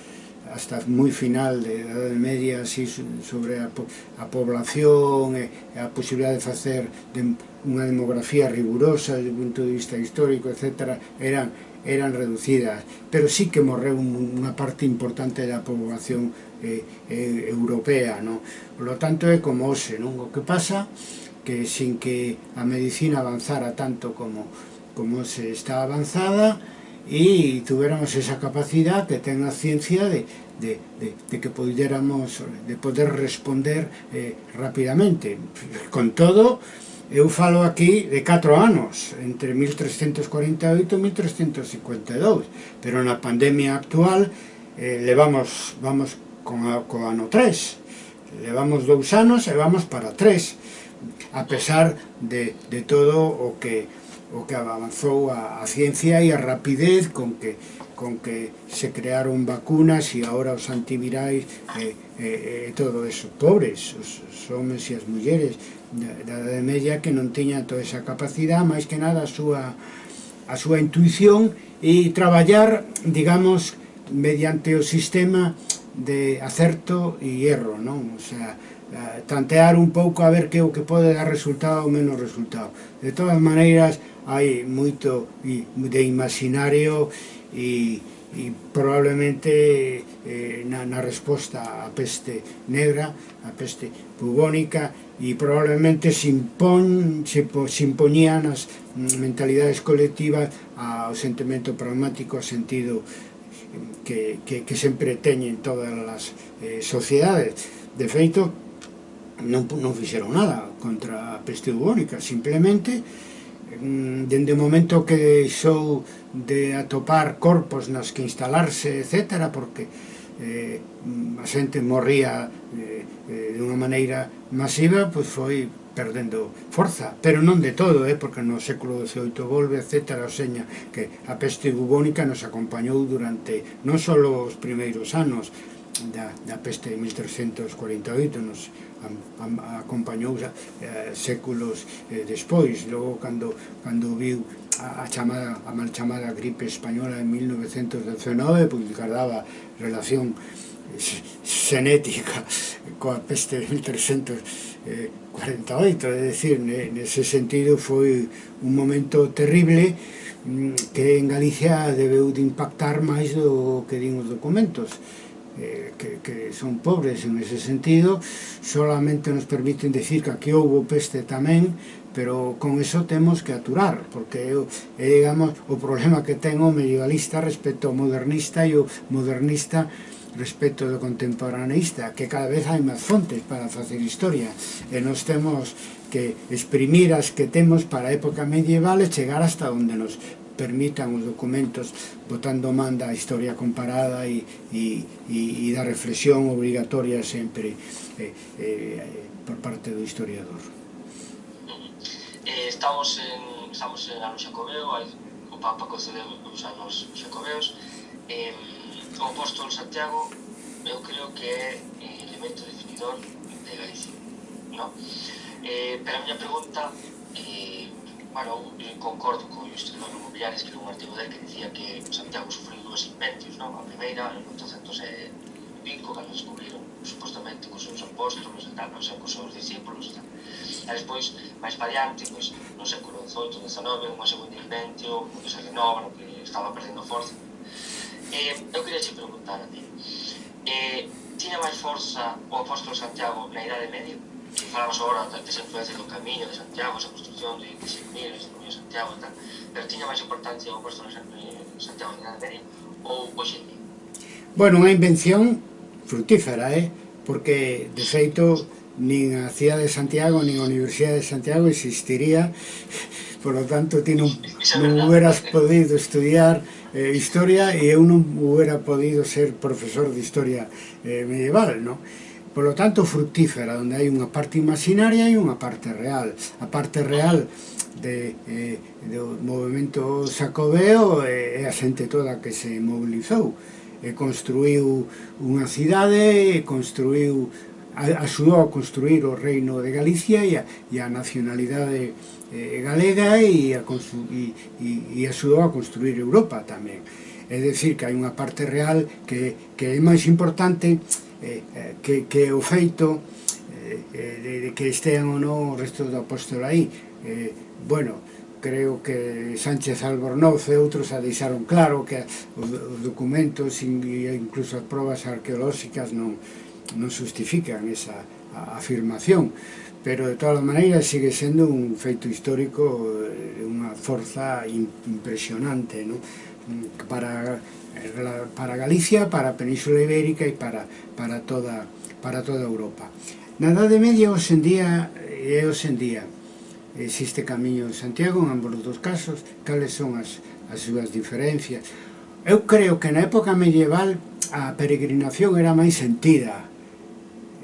hasta moi final de Edade Media así sobre a, po a población e a posibilidad de facer de unha demografía rigurosa desde o punto de vista histórico, etc. eran eran reducidas, pero sí que morreu unha parte importante da población eh, eh, europea, ¿no? Por lo tanto, é como hoxe, non? O que pasa que sin que a medicina avanzara tanto como, como se está avanzada, e tuviéramos esa capacidade que ten a ciencia de, de, de, de que puderamos de poder responder eh, rapidamente con todo eu falo aquí de 4 anos entre 1348 e 1352 pero na pandemia actual eh, levamos vamos con, a, ano 3 levamos dous anos e vamos para 3 a pesar de, de todo o que o que avanzou a, a ciencia e a rapidez con que con que se crearon vacunas e agora os antivirais e eh, eh, todo eso. Pobres, os, os homens e as mulleres da Edade Media que non tiña toda esa capacidade, máis que nada a súa, a súa intuición e traballar, digamos, mediante o sistema de acerto e erro, non? O sea, tantear un pouco a ver que o que pode dar resultado ou menos resultado. De todas maneiras, hai moito de imaginario e, e probablemente eh, na, na resposta á peste negra, á peste bubónica, e probablemente se, impon, se, se mm, mentalidades colectivas ao sentimento pragmático, ao sentido mm, que, que, que sempre teñen todas as eh, sociedades. De feito, non, non fixeron nada contra a peste bubónica, simplemente Mm, dende o momento que deixou de atopar corpos nas que instalarse, etc., porque eh, a xente morría eh, eh de unha maneira masiva, pois foi perdendo forza, pero non de todo, eh, porque no século XVIII volve, etc., o seña que a peste bubónica nos acompañou durante non só os primeiros anos, da, da peste de 1348 nos acompañou eh, séculos eh, despois. Logo cando, cando viu a, a chamada a mal chamada gripe española en 1919 pois guardaba relación xenética coa peste de 1348 é dicir, nese sentido foi un momento terrible mm, que en Galicia debeu de impactar máis do que din os documentos eh, que, que son pobres en ese sentido, solamente nos permiten decir que aquí houve peste tamén, pero con eso temos que aturar, porque é, digamos, o problema que ten o medievalista respecto ao modernista e o modernista respecto do contemporaneista, que cada vez hai máis fontes para facer historia, e nos temos que exprimir as que temos para a época medieval e chegar hasta onde nos permitan os documentos botando man da historia comparada e, e, e, e da reflexión obrigatoria sempre eh, eh, por parte do historiador. Eh, estamos en, estamos en ano Xacobeo, hai, o Papa concedeu os anos Xacobeos, eh, o apóstol Santiago eu creo que é eh, elemento definidor de Galicia. No? Eh, pero a miña pregunta eh, Bueno, eu eh, concordo con isto non Mobiliares, que era un artigo del que dicía que Santiago sufriu dúas inventos, non? A primeira, en 1805, cando descubriron supostamente cos seus apóstolos e tal, non sei, cos seus discípulos e tal. E despois, máis variante, pois, no século XVIII, XIX, unha segunda inventio, que se renova, no que estaba perdendo forza. Eh, eu queria te preguntar a ti, eh, tiña máis forza o apóstolo Santiago na Idade Media? Fixamos agora que se influencia do Camiño de Santiago, esa construcción de, de Xermir, de Camiño de Santiago e tal, pero tiña máis importancia o posto de Santiago de Granaderi ou hoxe en Bueno, unha invención frutífera, eh? porque, de feito, nin a Cidade de Santiago, nin a Universidade de Santiago existiría, por lo tanto, ti non, non hubieras podido estudiar eh, historia e eu non hubiera podido ser profesor de historia eh, medieval, non? Polo tanto, fructífera, onde hai unha parte imaginaria e unha parte real. A parte real de, eh, do movimento sacobeo é eh, a xente toda que se mobilizou e eh, construiu unha cidade, e construiu axudou a construir o reino de Galicia e a, e a nacionalidade eh, galega e, a, e, e, e axudou a construir Europa tamén. É decir, que hai unha parte real que, que é máis importante Eh, eh, que, que o feito eh, eh, de, de que estean ou non o resto do apóstolo aí eh, bueno, creo que Sánchez Albornoz e outros a deixaron claro que os documentos e incluso as probas arqueolóxicas non, non justifican esa afirmación pero de todas maneiras sigue sendo un feito histórico eh, unha forza impresionante no? Mm, para para Galicia, para a Península Ibérica e para, para, toda, para toda Europa. Na Idade Media, hoxendía, e hoxendía, existe Camiño de Santiago, en ambos dos casos, cales son as, as súas diferencias. Eu creo que na época medieval a peregrinación era máis sentida,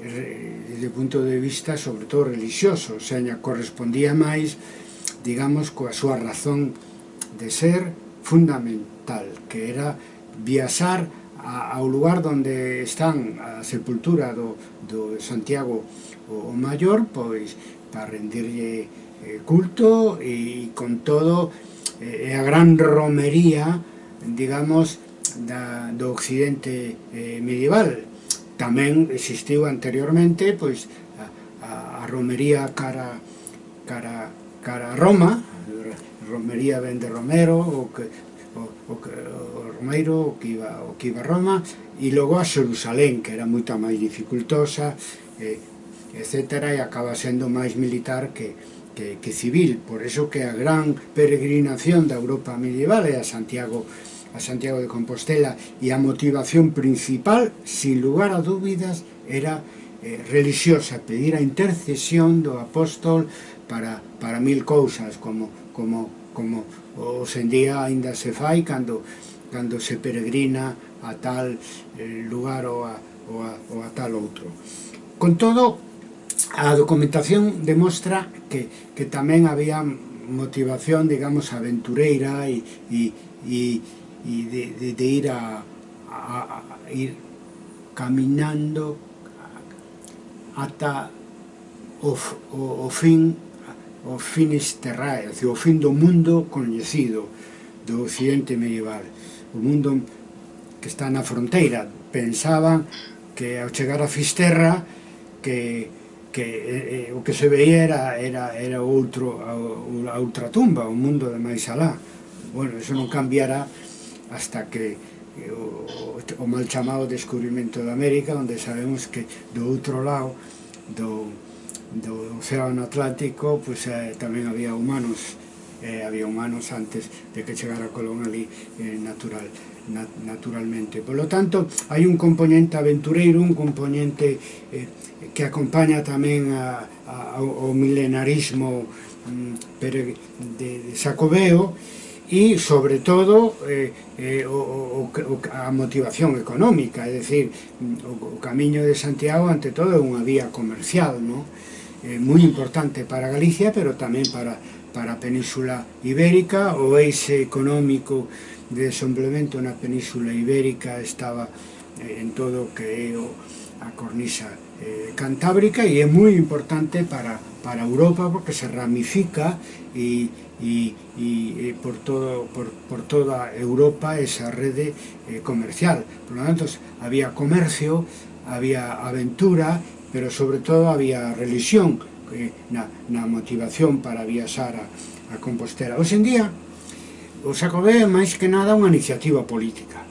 desde o punto de vista, sobre todo, religioso, seña, correspondía máis, digamos, coa súa razón de ser fundamental, que era viaxar a, ao lugar onde están a sepultura do, do Santiago o, Maior pois para rendirlle eh, culto e con todo eh, a gran romería digamos da, do occidente eh, medieval. Tamén existiu anteriormente pois a, a, a romería cara cara cara a Roma romería ben de Romero o que o, o, Romeiro, o que iba, o que iba a Roma, e logo a Xerusalén, que era moita máis dificultosa, eh, etc. E acaba sendo máis militar que, que, que civil. Por eso que a gran peregrinación da Europa medieval é a Santiago a Santiago de Compostela e a motivación principal, sin lugar a dúbidas, era eh, religiosa, pedir a intercesión do apóstol para, para mil cousas, como, como, como hoxendía ainda se fai cando cando se peregrina a tal eh, lugar ou a, ou, a, ou a tal outro. Con todo, a documentación demostra que, que tamén había motivación, digamos, aventureira e, e, e, e de, de, de ir a, a, a ir caminando ata o, o, o fin o finis terrae, o fin do mundo coñecido do occidente medieval o mundo que está na fronteira. Pensaban que ao chegar a Fisterra que, que eh, o que se veía era, era, era outro, a, a outra tumba, o mundo de máis alá. Bueno, eso non cambiará hasta que o, o mal chamado descubrimento de América, onde sabemos que do outro lado do, do océano Atlántico pues, eh, tamén había humanos eh, había humanos antes de que chegara Colón ali eh, natural nat naturalmente. Por lo tanto, hai un componente aventureiro, un componente eh, que acompaña tamén a, a, ao milenarismo mm, de, de Sacobeo, e, sobre todo, eh, eh, o, o, o, a motivación económica, é dicir, mm, o, o camiño de Santiago, ante todo, é unha vía comercial, non? Eh, moi importante para Galicia, pero tamén para para a Península Ibérica, o eixe económico de desenvolvemento na Península Ibérica estaba eh, en todo o que é a cornisa eh, cantábrica e é moi importante para, para Europa porque se ramifica e, e, e, e por, todo, por, por toda Europa esa rede eh, comercial. Por lo tanto, había comercio, había aventura, pero sobre todo había religión, Eh, na, na motivación para viaxar a, a Compostela. Hoxe en día, o Xacobé é máis que nada unha iniciativa política.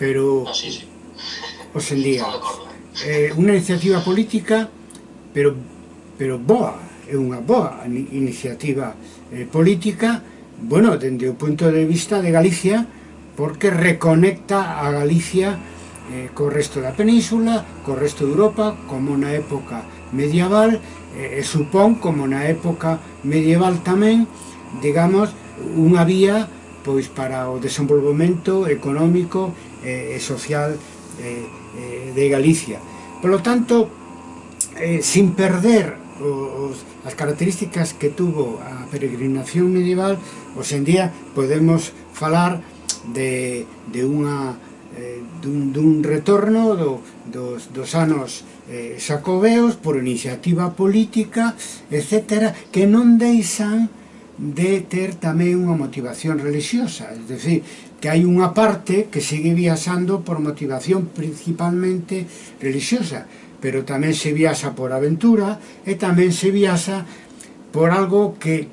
Pero, ah, sí, sí. hoxe en día, é eh, unha iniciativa política, pero, pero boa, é unha boa iniciativa eh, política, bueno, dende o punto de vista de Galicia, porque reconecta a Galicia eh, co resto da península, co resto de Europa, como na época medieval, eh, e supón como na época medieval tamén, digamos, unha vía pois para o desenvolvemento económico eh, e social eh, eh, de Galicia. Polo tanto, eh, sin perder os, as características que tuvo a peregrinación medieval, hoxendía podemos falar de, de unha eh, dun, dun retorno do, dos, dos anos eh, sacobeos por iniciativa política, etc., que non deixan de ter tamén unha motivación religiosa, é dicir, que hai unha parte que segue viaxando por motivación principalmente religiosa, pero tamén se viaxa por aventura e tamén se viaxa por algo que,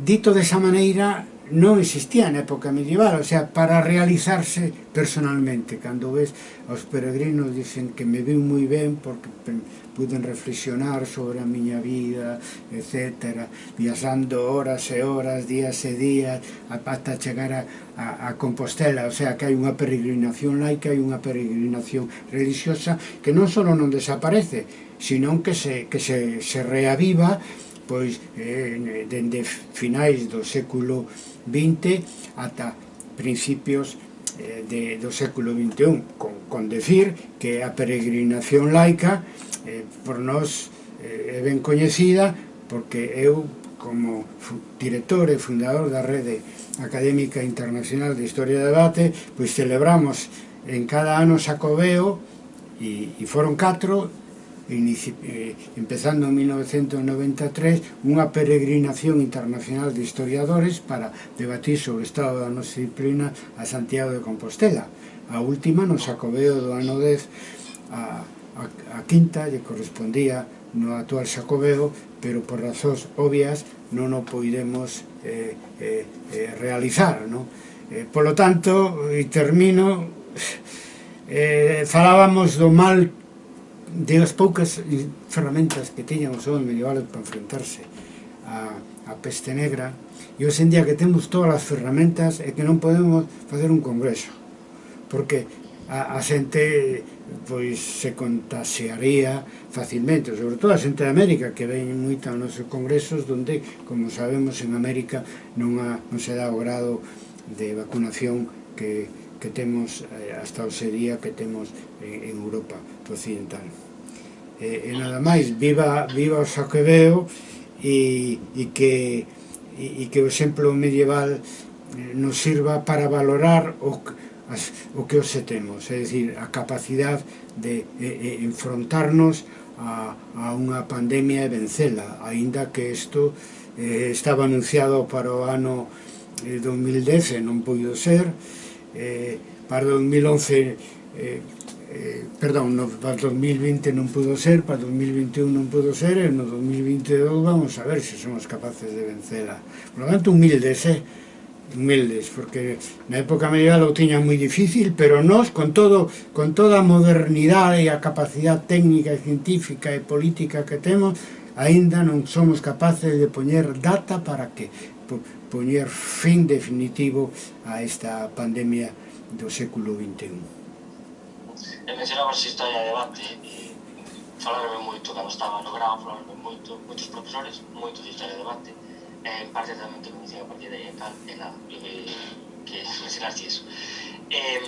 dito desa maneira, non existía na época medieval, o sea, para realizarse personalmente. Cando ves aos peregrinos dicen que me viu moi ben porque puden reflexionar sobre a miña vida, etc. Viajando horas e horas, días e días, hasta chegar a, a, a Compostela. O sea, que hai unha peregrinación laica, hai unha peregrinación religiosa que non só non desaparece, sino que se, que se, se reaviva despois eh, dende finais do século XX ata principios eh, de, do século XXI, con, con decir que a peregrinación laica eh, por nós eh, é ben coñecida porque eu como director e fundador da Rede Académica Internacional de Historia e Debate, pois celebramos en cada ano Sacobeo e, e foron catro eh, empezando en 1993 unha peregrinación internacional de historiadores para debatir sobre o estado da nosa disciplina a Santiago de Compostela a última no Xacobeo do ano 10 a, a, a quinta lle correspondía no actual Xacobeo pero por razóns obvias non o poidemos eh, eh, eh, realizar no? Eh, polo tanto, e termino eh, falábamos do mal de as poucas ferramentas que tiñan os homens medievales para enfrentarse a, a peste negra e hoxe en día que temos todas as ferramentas é que non podemos facer un congreso porque a, a xente pois se contagiaría facilmente, sobre todo a xente de América que ven moita aos nosos congresos onde, como sabemos, en América non, ha, non se dá o grado de vacunación que, que temos eh, hasta hoxe día que temos en, en Europa occidental e, e nada máis. Viva, viva o saquebeo e, e que e, e que o exemplo medieval eh, nos sirva para valorar o, as, o que hoxe temos, é dicir, a capacidade de, de, de enfrontarnos a, a unha pandemia e vencela, aínda que isto eh, estaba anunciado para o ano eh, 2010 non puido ser, eh, para 2011 eh, eh, perdón, no, para 2020 non pudo ser, para 2021 non pudo ser, e no 2022 vamos a ver se somos capaces de vencela. Por lo tanto, humildes, eh? humildes, porque na época medieval o tiñan moi difícil, pero nós, con todo, con toda a modernidade e a capacidade técnica e científica e política que temos, aínda non somos capaces de poñer data para que poñer fin definitivo a esta pandemia do século XXI e mencionaba esa historia de debate e falarme moito cando estaba no grau, falarme moito, moitos profesores, moito de historia de debate e en parte tamén que me a partir de aí e tal, e nada, e, que mencionaste iso. E,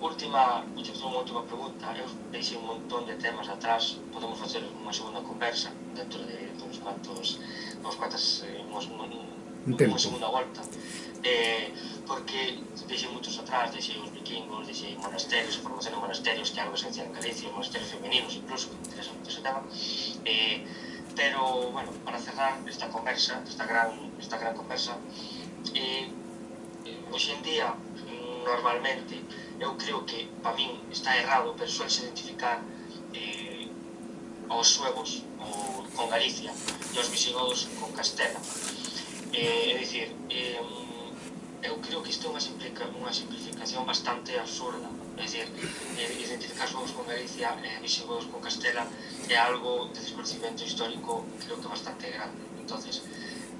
última, última, última pregunta, eu deixei un montón de temas atrás, podemos facer unha segunda conversa dentro de uns cuantos, uns cuantas, eh, uns, Entendo. Unha segunda volta. Eh, porque dixe moitos atrás, dixe os vikingos, dixe monasterios, a formación de monasterios, que algo esencial en Galicia, monasterios femeninos incluso, que interesa moito ese tema. Eh, pero, bueno, para cerrar esta conversa, esta gran, esta gran conversa, eh, hoxe en día, mm, normalmente, eu creo que, para min, está errado, pero suelse identificar eh, aos suevos o, con Galicia e os visigodos con Castela Eh, é dicir, eh, eu creo que isto é unha, simplica, unha simplificación bastante absurda. É dicir, eh, identificar xogos con Galicia e eh, vixegos con Castela é algo de desconocimiento histórico creo que bastante grande. entonces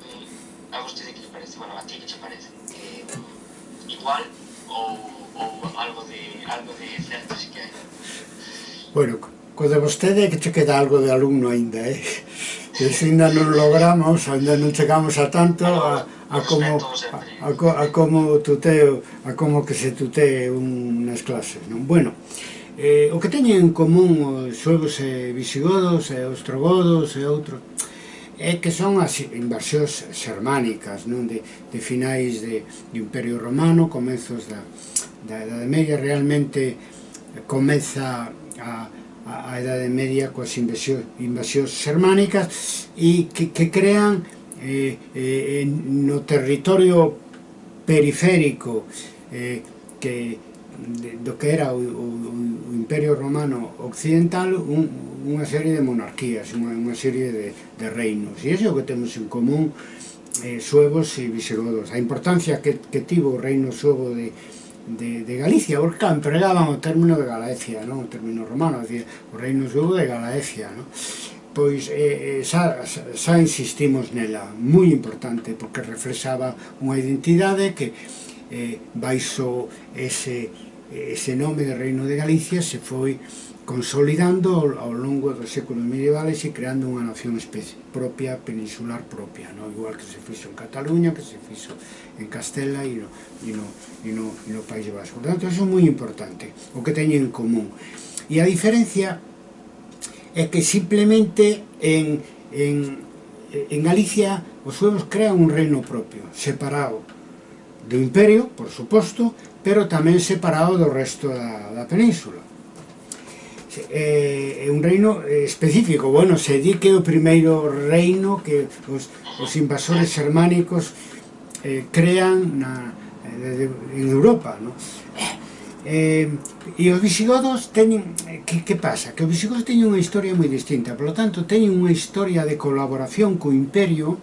mm, a vostede que parece? Bueno, a ti que che parece? Eh, igual ou, ou algo de algo de certo si que hai? Bueno, Co de vostede é que che queda algo de alumno aínda, eh? E se ainda non logramos, ainda non chegamos a tanto a, a como a, a, como tuteo, a como que se tutee unhas clases, non? Bueno, eh, o que teñen en común os suevos e visigodos e os trogodos e outros é que son as invasións xermánicas non de, de finais de, de Imperio Romano comezos da, da Edade Media realmente comeza a, a, a Idade Media coas invasións, invasións xermánicas e que, que crean eh, eh, no territorio periférico eh, que de, do que era o, o, o Imperio Romano Occidental un, unha serie de monarquías, unha, unha serie de, de reinos. E iso é o que temos en común eh, suevos e visigodos. A importancia que, que tivo o reino suevo de, de, de, Galicia, porque empregaban o término de Galaecia, non? o término romano, decir, o reino suevo de Galaecia. Non? Pois eh, eh xa, xa insistimos nela, moi importante, porque reflexaba unha identidade que eh, baixo ese, ese nome de reino de Galicia se foi consolidando ao, ao longo dos séculos medievales e creando unha nación especie, propia, peninsular propia, no? igual que se fixo en Cataluña, que se fixo en Castela e no, e no, e no, e no País Vasco. Por tanto, eso é moi importante, o que teñen en común. E a diferencia é que simplemente en, en, en Galicia os suevos crean un reino propio, separado do imperio, por suposto, pero tamén separado do resto da, da península eh, un reino eh, específico, bueno, se di que o primeiro reino que os, os invasores germánicos eh, crean na, eh, de, de, en Europa, no? Eh, eh, e os visigodos teñen, que, que pasa? Que os visigodos teñen unha historia moi distinta, Por lo tanto teñen unha historia de colaboración co imperio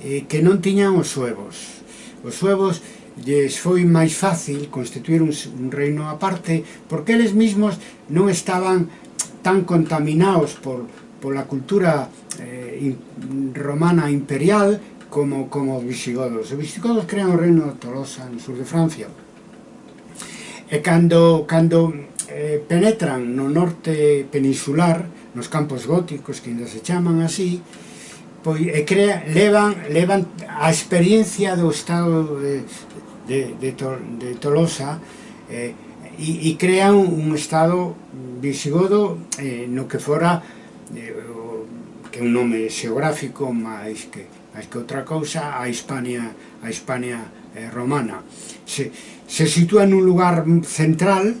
eh, que non tiñan os suevos. Os suevos lles foi máis fácil constituir un, un reino aparte porque eles mismos non estaban tan contaminados por, pola cultura eh, romana imperial como, como os visigodos. Os visigodos crean o reino de Tolosa no sur de Francia. E cando, cando eh, penetran no norte peninsular, nos campos góticos que ainda se chaman así, pois e crea, levan, levan a experiencia do estado de, de, de, Tol, de Tolosa eh, e, e crea un, un estado visigodo eh, no que fora eh, que un nome xeográfico máis que, máis que outra cousa a Hispania, a Hispania eh, romana. Se, se sitúa nun lugar central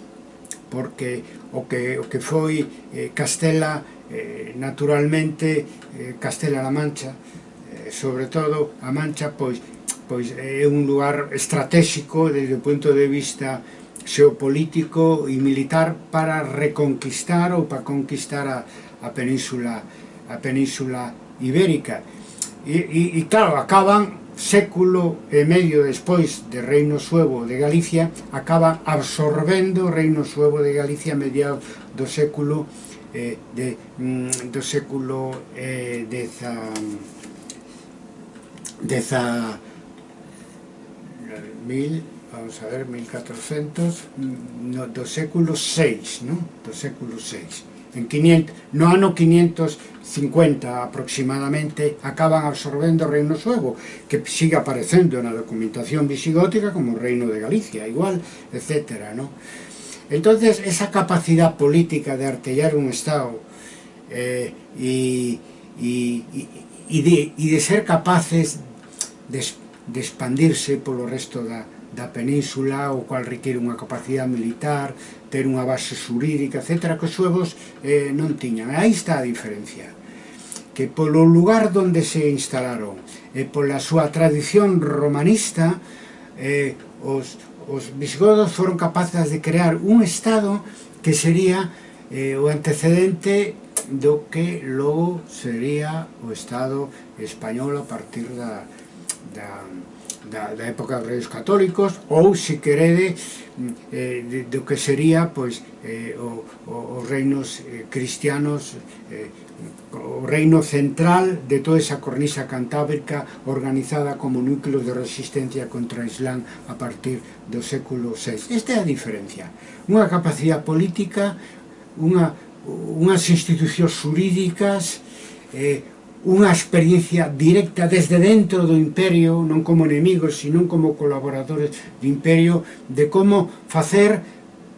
porque o que, o que foi eh, Castela eh, naturalmente eh, Castela-La Mancha eh, sobre todo a Mancha, pois pois é un lugar estratégico desde o punto de vista xeopolítico e militar para reconquistar ou para conquistar a, a península a península ibérica. E, e, e claro, acaban século e medio despois de Reino Suevo de Galicia acaba absorbendo o Reino Suevo de Galicia a mediados do século eh, de, mm, do século eh, deza, deza mil, vamos a ver, 1400, no, do século VI, ¿no? Do século VI. En 500, no ah, ano 550 aproximadamente acaban absorbendo o Reino Suevo, que sigue aparecendo na documentación visigótica como o Reino de Galicia, igual, etc. ¿no? Entonces, esa capacidad política de artellar un Estado eh, y, y, y, de, y de ser capaces de de expandirse polo resto da, da península, o cual requiere unha capacidade militar, ter unha base xurídica, etc., que os suevos eh, non tiñan. Aí está a diferencia que polo lugar onde se instalaron e pola súa tradición romanista eh, os, os visigodos foron capaces de crear un estado que sería eh, o antecedente do que logo sería o estado español a partir da, da, da, da época dos reis católicos ou, se querede, mm, eh, de, do que sería pois, eh, o, o, os reinos eh, cristianos eh, o reino central de toda esa cornisa cantábrica organizada como núcleo de resistencia contra o Islán a partir do século VI. Esta é a diferencia. Unha capacidade política, unha, unhas institucións jurídicas, eh, unha experiencia directa desde dentro do imperio, non como enemigos, sino como colaboradores do imperio, de como facer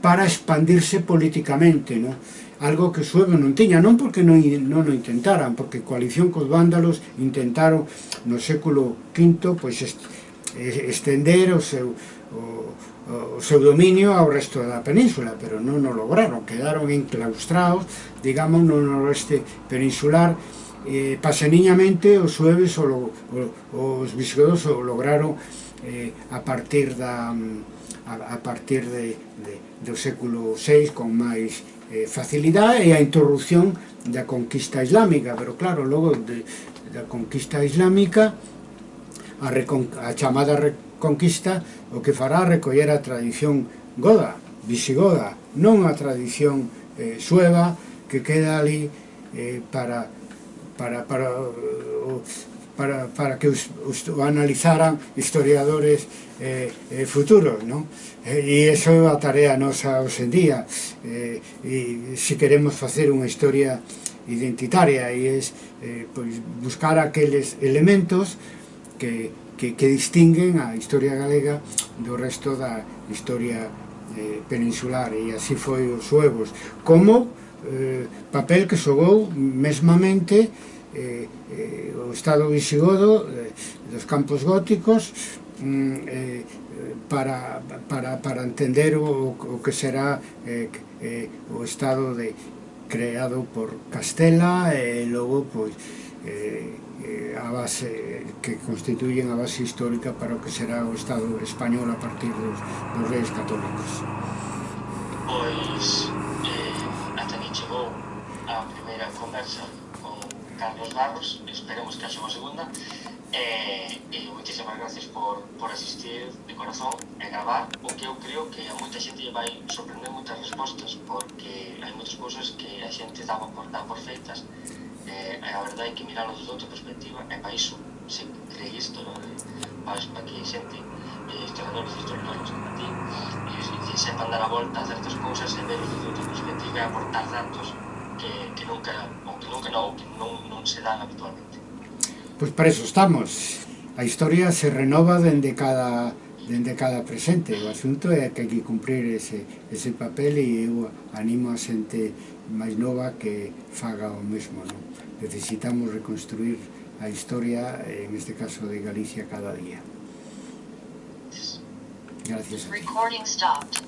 para expandirse políticamente, non? algo que os suevos non tiña, non porque non, non o intentaran, porque coalición cos vándalos intentaron no século V pois, eh, estender o seu, o, o seu dominio ao resto da península, pero non o lograron, quedaron enclaustrados, digamos, no noroeste peninsular, eh, paseniñamente os sueves o, o, os visigodos o lograron eh, a partir da mm, a, a partir de, de, do século VI con máis eh, facilidade e a interrupción da conquista islámica. Pero claro, logo de, da conquista islámica a, recon, a chamada reconquista o que fará recoller a tradición goda, visigoda non a tradición eh, sueva que queda ali eh, para para, para, para, para que os, os o analizaran historiadores eh, eh, futuros, non? Eh, e iso é a tarea nosa hoxe en día, eh, e se queremos facer unha historia identitaria, e é eh, pois, buscar aqueles elementos que, que, que distinguen a historia galega do resto da historia eh, peninsular, e así foi os suevos, como eh, papel que xogou mesmamente eh, eh, o estado visigodo eh, dos campos góticos mm, eh, para, para, para entender o, o que será eh, eh, o estado de creado por Castela eh, e eh, logo pois eh, eh, a base que constituyen a base histórica para o que será o Estado español a partir dos, dos reis católicos. Pois, eh, chegou a primeira conversa con Carlos Barros, esperemos que haxa unha segunda. E, e moitísimas gracias por, por asistir de corazón e gravar o que eu creo que a moita xente vai sorprender moitas respostas porque hai moitas cousas que a xente daba por dar por feitas e, a verdade é que miralo desde outra perspectiva e para iso se creí isto, non? para, para que a xente e este os isto non ti. E, e sepan dar a volta a certas cousas e ver de outra perspectiva e aportar datos que, que nunca ou que nunca non, que non, non se dan habitualmente. Pois para eso estamos. A historia se renova dende cada dende cada presente. O asunto é que hai que cumprir ese, ese papel e eu animo a xente máis nova que faga o mesmo non? necesitamos reconstruir a historia en este caso de Galicia cada día. Recording stopped.